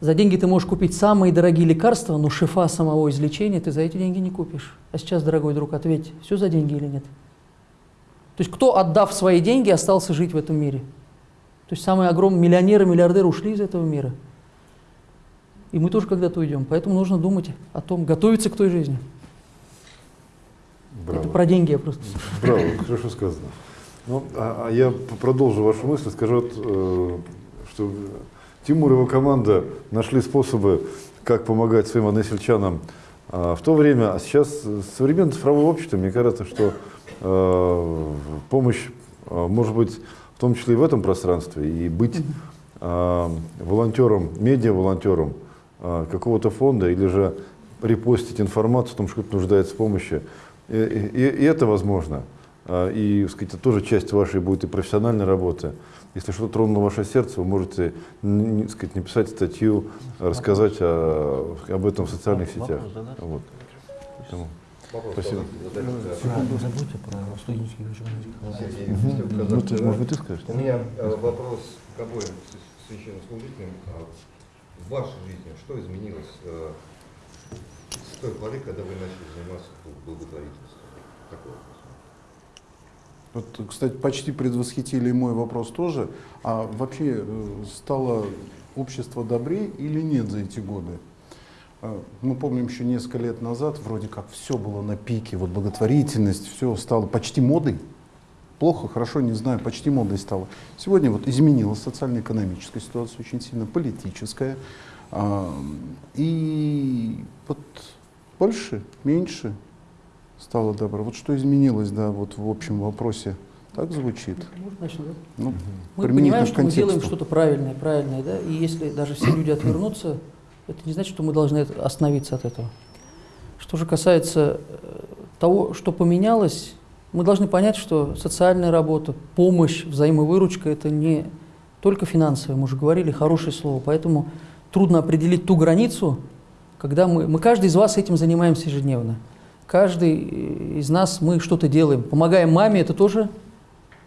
Speaker 3: За деньги ты можешь купить самые дорогие лекарства, но шифа самого излечения ты за эти деньги не купишь. А сейчас, дорогой друг, ответь, все за деньги или нет? То есть кто, отдав свои деньги, остался жить в этом мире? То есть самые огромные миллионеры, миллиардеры ушли из этого мира. И мы тоже когда-то уйдем. Поэтому нужно думать о том, готовиться к той жизни.
Speaker 2: Браво.
Speaker 3: Это про деньги я просто.
Speaker 2: Браво, хорошо сказано. Ну, а, а я продолжу вашу мысль, скажу, э, что Тимур и его команда нашли способы, как помогать своим односельчанам а, в то время, а сейчас э, современное цифровое общество, мне кажется, что э, помощь э, может быть в том числе и в этом пространстве, и быть э, волонтером, медиа-волонтером э, какого-то фонда, или же репостить информацию о том, что кто-то нуждается в помощи. И, и- и это возможно. А, И, сказать, это тоже часть вашей будет и профессиональной работы. Если что-то тронуло ваше сердце, вы можете не, сказать, написать статью, рассказать о- об этом в социальных сетях. Вот. Поэтому Спасибо.
Speaker 3: Забудьте про студенческий
Speaker 2: Ну, ты, может быть, ты скажешь?
Speaker 8: У меня э, вопрос к обоим священнослужителям. А В вашей жизни что изменилось э, с той поры, когда вы начали заниматься бл- благотворительностью? Такой вопрос.
Speaker 1: Вот, кстати, почти предвосхитили мой вопрос тоже. А вообще э, стало общество добрее или нет за эти годы? Э, Мы помним еще несколько лет назад, вроде как все было на пике, вот благотворительность, все стало почти модой. Плохо, хорошо, не знаю, почти модой стало. Сегодня вот изменилась социально-экономическая ситуация очень сильно, политическая. И вот больше, меньше стало добро. Вот что изменилось, да, вот в общем вопросе. Так звучит?
Speaker 3: Да?
Speaker 1: Ну,
Speaker 3: Мы понимаем, что мы делаем что-то правильное, правильное, да, и если даже все люди отвернутся, это не значит, что мы должны остановиться от этого. Что же касается э, того, что поменялось, мы должны понять, что социальная работа, помощь, взаимовыручка – это не только финансовое, мы уже говорили, хорошее слово, поэтому трудно определить ту границу, когда мы, мы каждый из вас этим занимаемся ежедневно. Каждый э, из нас, мы что-то делаем. Помогаем маме, это тоже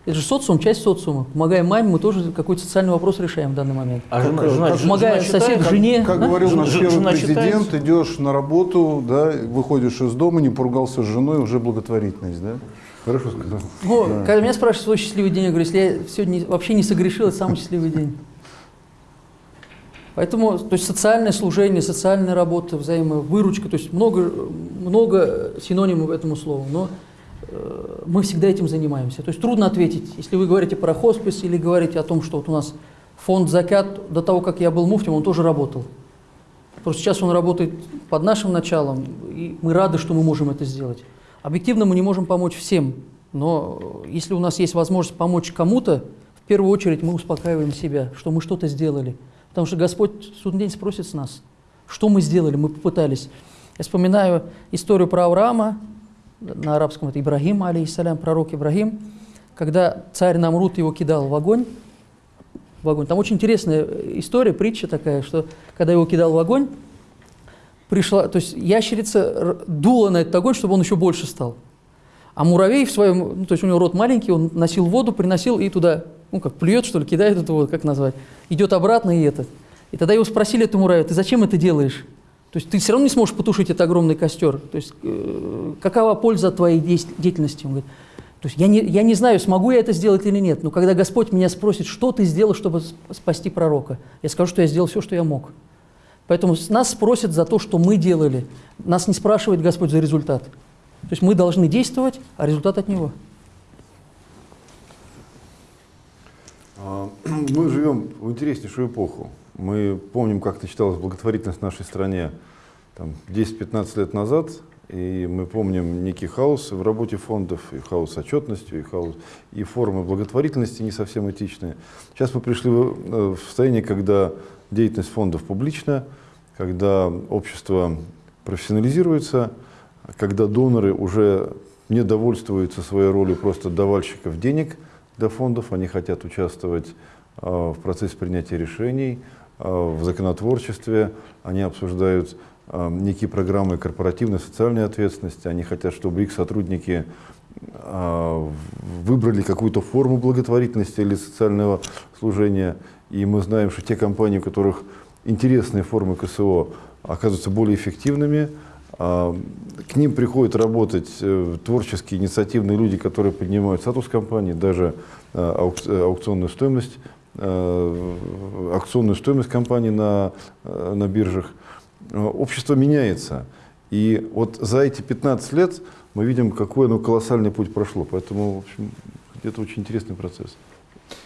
Speaker 3: это же социум, часть социума. Помогаем маме, мы тоже какой-то социальный вопрос решаем в данный момент.
Speaker 4: А жена, жена,
Speaker 1: как
Speaker 4: жена
Speaker 3: Помогая
Speaker 4: считает,
Speaker 3: сосед,
Speaker 4: как-
Speaker 3: жене.
Speaker 1: Как
Speaker 3: да?
Speaker 1: говорил
Speaker 4: Жена-
Speaker 1: наш первый
Speaker 4: жена
Speaker 1: президент,
Speaker 4: считается?
Speaker 1: идешь на работу, да, выходишь из дома, не поругался с женой, уже благотворительность, да?
Speaker 2: Хорошо сказал.
Speaker 3: Ну, Когда меня спрашивают свой счастливый день, я говорю, если я сегодня вообще не согрешил, это самый счастливый день. Поэтому, то есть социальное служение, социальная работа, взаимовыручка, то есть много, много синонимов этому слову, но э, мы всегда этим занимаемся. То есть трудно ответить, если вы говорите про хоспис или говорите о том, что вот у нас фонд «Закят», до того, как я был муфтем, он тоже работал. Просто сейчас он работает под нашим началом, и мы рады, что мы можем это сделать. Объективно мы не можем помочь всем, но э, если у нас есть возможность помочь кому-то, в первую очередь мы успокаиваем себя, что мы что-то сделали. Потому что Господь в судный день спросит с нас, что мы сделали, мы попытались. Я вспоминаю историю про Авраама, на арабском это Ибрагим, алейхиссалям, пророк Ибрагим, когда царь Намрут его кидал в огонь, в огонь. Там очень интересная история, притча такая, что когда его кидал в огонь, пришла, то есть ящерица дула на этот огонь, чтобы он еще больше стал. А муравей в своем, ну, то есть у него рот маленький, он носил воду, приносил и туда, ну как плюет, что ли, кидает эту воду, как назвать, идет обратно и это. И тогда его спросили, эту муравей, ты зачем это делаешь? То есть ты все равно не сможешь потушить этот огромный костер. То есть э, какова польза твоей деятельности? Он говорит, то есть я не, я не знаю, смогу я это сделать или нет, но когда Господь меня спросит, что ты сделал, чтобы сп- спасти пророка, я скажу, что я сделал все, что я мог. Поэтому нас спросят за то, что мы делали. Нас не спрашивает Господь за результат. То есть мы должны действовать, а результат от Него.
Speaker 2: Мы живем в интереснейшую эпоху. Мы помним, как начиналась благотворительность в нашей стране там, 10-15 лет назад, и мы помним некий хаос в работе фондов, и хаос с отчетностью, и хаос, и формы благотворительности не совсем этичные. Сейчас мы пришли э, в состояние, когда деятельность фондов публична, когда общество профессионализируется, когда доноры уже не довольствуются своей ролью просто давальщиков денег для фондов, они хотят участвовать э, в процессе принятия решений, э, в законотворчестве, они обсуждают э, некие программы корпоративной социальной ответственности, они хотят, чтобы их сотрудники выбрали какую-то форму благотворительности или социального служения. И мы знаем, что те компании, у которых интересные формы КСО оказываются более эффективными, к ним приходят работать э, творческие, инициативные люди, которые поднимают статус компании, даже э, э, аукционную стоимость, акционную стоимость компании на, на биржах. Общество меняется. И вот за эти 15 лет мы видим, какой оно колоссальный путь прошло. Поэтому, в общем, это очень интересный процесс.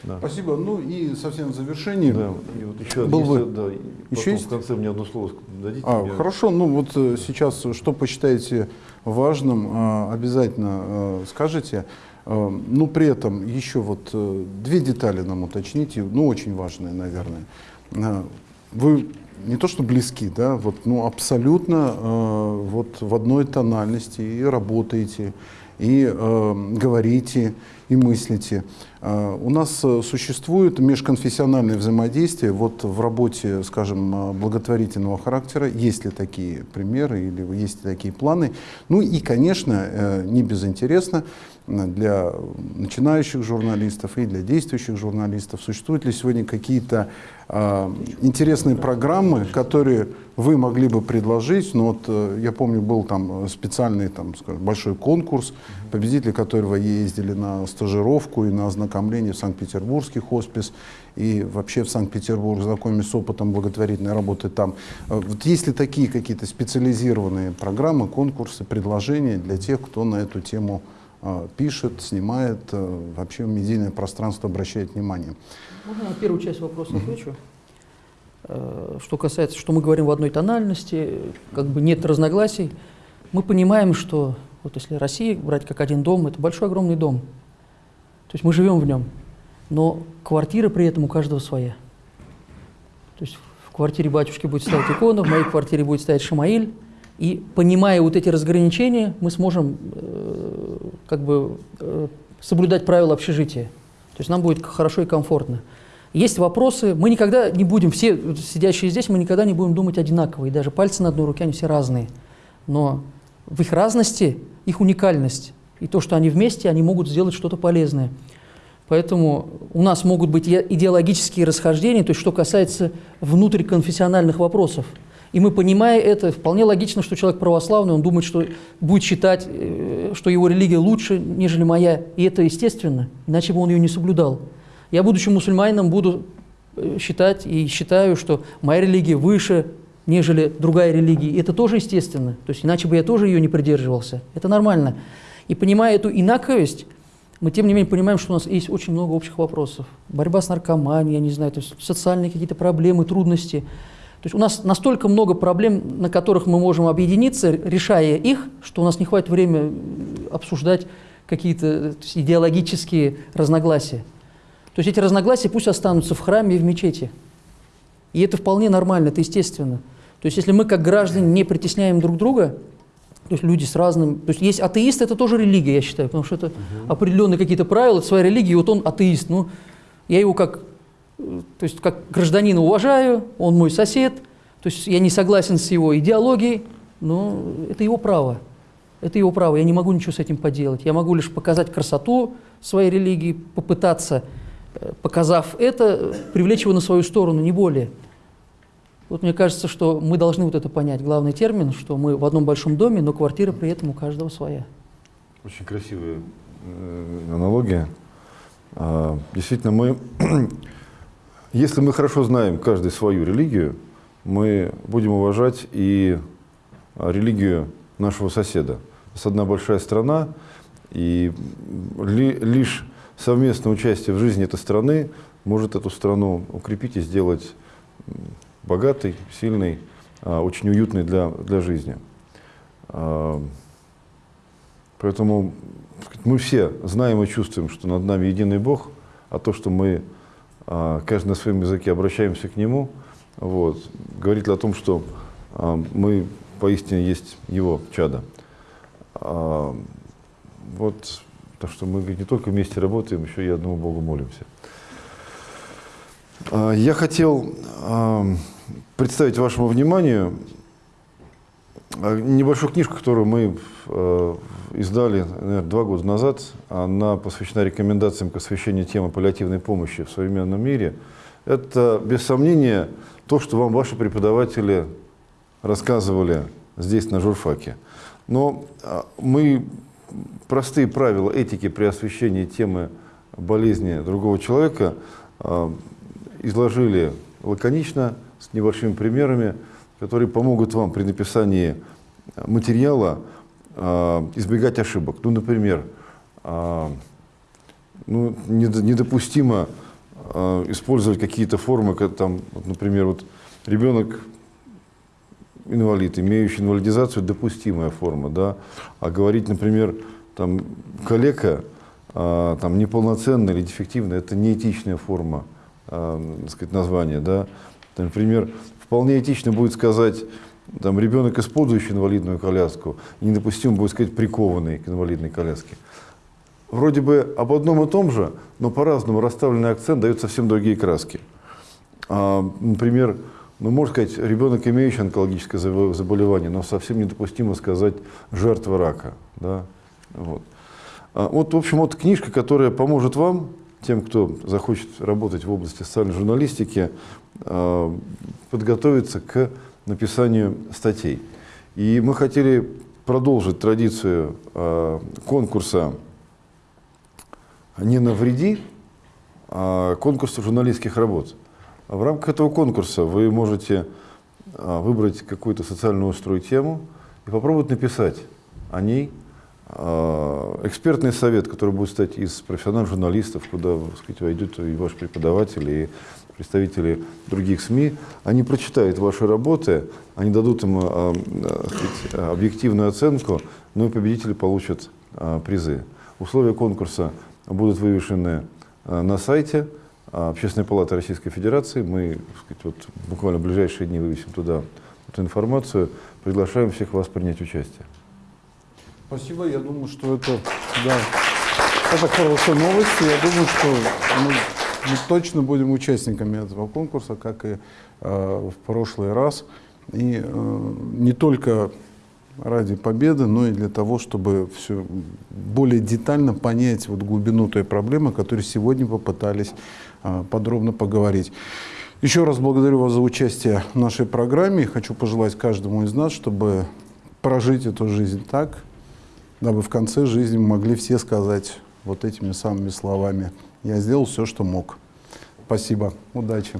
Speaker 2: Да.
Speaker 1: Спасибо. Ну и совсем в завершении.
Speaker 2: Да, и вот еще,
Speaker 1: Был
Speaker 2: если-
Speaker 1: бы-
Speaker 2: да, и
Speaker 1: еще есть?
Speaker 2: в конце мне одно слово дадите.
Speaker 1: А,
Speaker 2: мне-
Speaker 1: хорошо, ну вот э, сейчас, э, что посчитаете важным, э, обязательно э, скажете. Э, Ну, при этом еще вот э, две детали нам уточните, ну, очень важные, наверное. Э, Вы не то что близки, да, вот, ну, абсолютно э, вот в одной тональности и работаете, и э, говорите, и мыслите. Э, У нас э, существует межконфессиональное взаимодействие вот в работе, скажем, э, благотворительного характера. Есть ли такие примеры или есть ли такие планы? Ну и, конечно, э, не безинтересно для начинающих журналистов и для действующих журналистов, существуют ли сегодня какие-то э, интересные программы, которые вы могли бы предложить. Ну, вот, э, я помню, был там э, специальный там, скажем, большой конкурс, победители которого ездили на стажировку и на ознакомление в Санкт-Петербургский хоспис и вообще в Санкт-Петербург, знакомясь с опытом благотворительной работы там. Э, Вот есть ли такие какие-то специализированные программы, конкурсы, предложения для тех, кто на эту тему э, пишет, снимает, э, вообще медийное пространство обращает внимание?
Speaker 3: Можно я на первую часть вопроса отвечу? Э, Что касается, что мы говорим в одной тональности, как бы нет разногласий, мы понимаем, что вот если Россия брать как один дом, это большой огромный дом. То есть мы живем в нем, но квартира при этом у каждого своя. То есть в квартире батюшки будет стоять икона, в моей квартире будет стоять Шамаиль, и понимая вот эти разграничения, мы сможем э, как бы э, соблюдать правила общежития. То есть нам будет хорошо и комфортно. Есть вопросы, мы никогда не будем, все сидящие здесь, мы никогда не будем думать одинаково, и даже пальцы на одной руке, они все разные. Но в их разности их уникальность, и то, что они вместе, они могут сделать что-то полезное. Поэтому у нас могут быть идеологические расхождения, то есть что касается внутриконфессиональных вопросов. И мы, понимая это, вполне логично, что человек православный, он думает, что будет считать, э, что его религия лучше, нежели моя. И это естественно, иначе бы он ее не соблюдал. Я, будучи мусульманином, буду э, считать и считаю, что моя религия выше, нежели другая религия. И это тоже естественно. То есть иначе бы я тоже ее не придерживался. Это нормально. И понимая эту инаковость, мы тем не менее понимаем, что у нас есть очень много общих вопросов. Борьба с наркоманией, я не знаю, то есть социальные какие-то проблемы, трудности. То есть у нас настолько много проблем, на которых мы можем объединиться, решая их, что у нас не хватит времени обсуждать какие-то э, идеологические разногласия. То есть эти разногласия пусть останутся в храме и в мечети. И это вполне нормально, это естественно. То есть если мы как граждане не притесняем друг друга, то есть люди с разным... То есть есть атеист, это тоже религия, я считаю, потому что это определенные какие-то правила, это своя религия, и вот он атеист. Ну, я его как, то есть как гражданина уважаю, он мой сосед, то есть я не согласен с его идеологией, но это его право. Это его право, я не могу ничего с этим поделать. Я могу лишь показать красоту своей религии, попытаться, э, показав это, привлечь его на свою сторону, не более. Вот мне кажется, что мы должны вот это понять. Главный термин, что мы в одном большом доме, но квартира при этом у каждого своя.
Speaker 2: Очень красивая э, аналогия. А, Действительно, мы, если мы хорошо знаем каждый свою религию, мы будем уважать и религию нашего соседа. У нас одна большая страна, и ли- лишь совместное участие в жизни этой страны может эту страну укрепить и сделать богатой, сильной, а, очень уютной для, для жизни. А, Поэтому мы все знаем и чувствуем, что над нами единый Бог, а то, что мы каждый на своем языке обращаемся к Нему, вот, говорит о том, что а, мы поистине есть Его чада. А, вот, так что мы не только вместе работаем, еще и одному Богу молимся. А, Я хотел а, представить вашему вниманию а, небольшую книжку, которую мы издали наверное, два года назад. Она посвящена рекомендациям к освещению темы паллиативной помощи в современном мире. Это, без сомнения, то, что вам ваши преподаватели рассказывали здесь, на журфаке. Но а, мы простые правила этики при освещении темы болезни другого человека а, изложили лаконично, с небольшими примерами, которые помогут вам при написании материала избегать ошибок. Ну, например, а, ну, недо- недопустимо а, использовать какие-то формы, как там, например, вот ребенок инвалид, имеющий инвалидизацию, допустимая форма, да, а говорить, например, там, калека, а, там, неполноценная или дефективная, это неэтичная форма, так сказать, названия, да. Например, вполне этично будет сказать, там, ребенок, использующий инвалидную коляску, недопустимо будет сказать, прикованный к инвалидной коляске. Вроде бы об одном и том же, но по-разному расставленный акцент дает совсем другие краски. А, например, ну, можно сказать, ребенок, имеющий онкологическое забо- заболевание, но совсем недопустимо сказать жертва рака. Да? Вот. А, вот, в общем, вот книжка, которая поможет вам, тем, кто захочет работать в области социальной журналистики, а, подготовиться к написанию статей. И мы хотели продолжить традицию а, конкурса «Не навреди», а, конкурса журналистских работ. В рамках этого конкурса вы можете а, выбрать какую-то социальную острую тему и попробовать написать о ней А, Экспертный совет, который будет состоять из профессиональных журналистов, куда сказать, войдут и ваши преподаватели, и представители других СМИ, они прочитают ваши работы, они дадут им так сказать, объективную оценку, ну и победители получат а, призы. Условия конкурса будут вывешены на сайте Общественной палаты Российской Федерации. Мы сказать, вот, буквально в ближайшие дни вывесим туда эту информацию. Приглашаем всех вас принять участие.
Speaker 1: Спасибо. Я думаю, что это, да, это хорошая новость. Я думаю, что мы, мы точно будем участниками этого конкурса, как и э, в прошлый раз. И э, не только ради победы, но и для того, чтобы все более детально понять вот глубину той проблемы, о которой сегодня попытались э, подробно поговорить. Еще раз благодарю вас за участие в нашей программе. Хочу пожелать каждому из нас, чтобы прожить эту жизнь так, дабы в конце жизни могли все сказать вот этими самыми словами. Я сделал все, что мог. Спасибо. Удачи.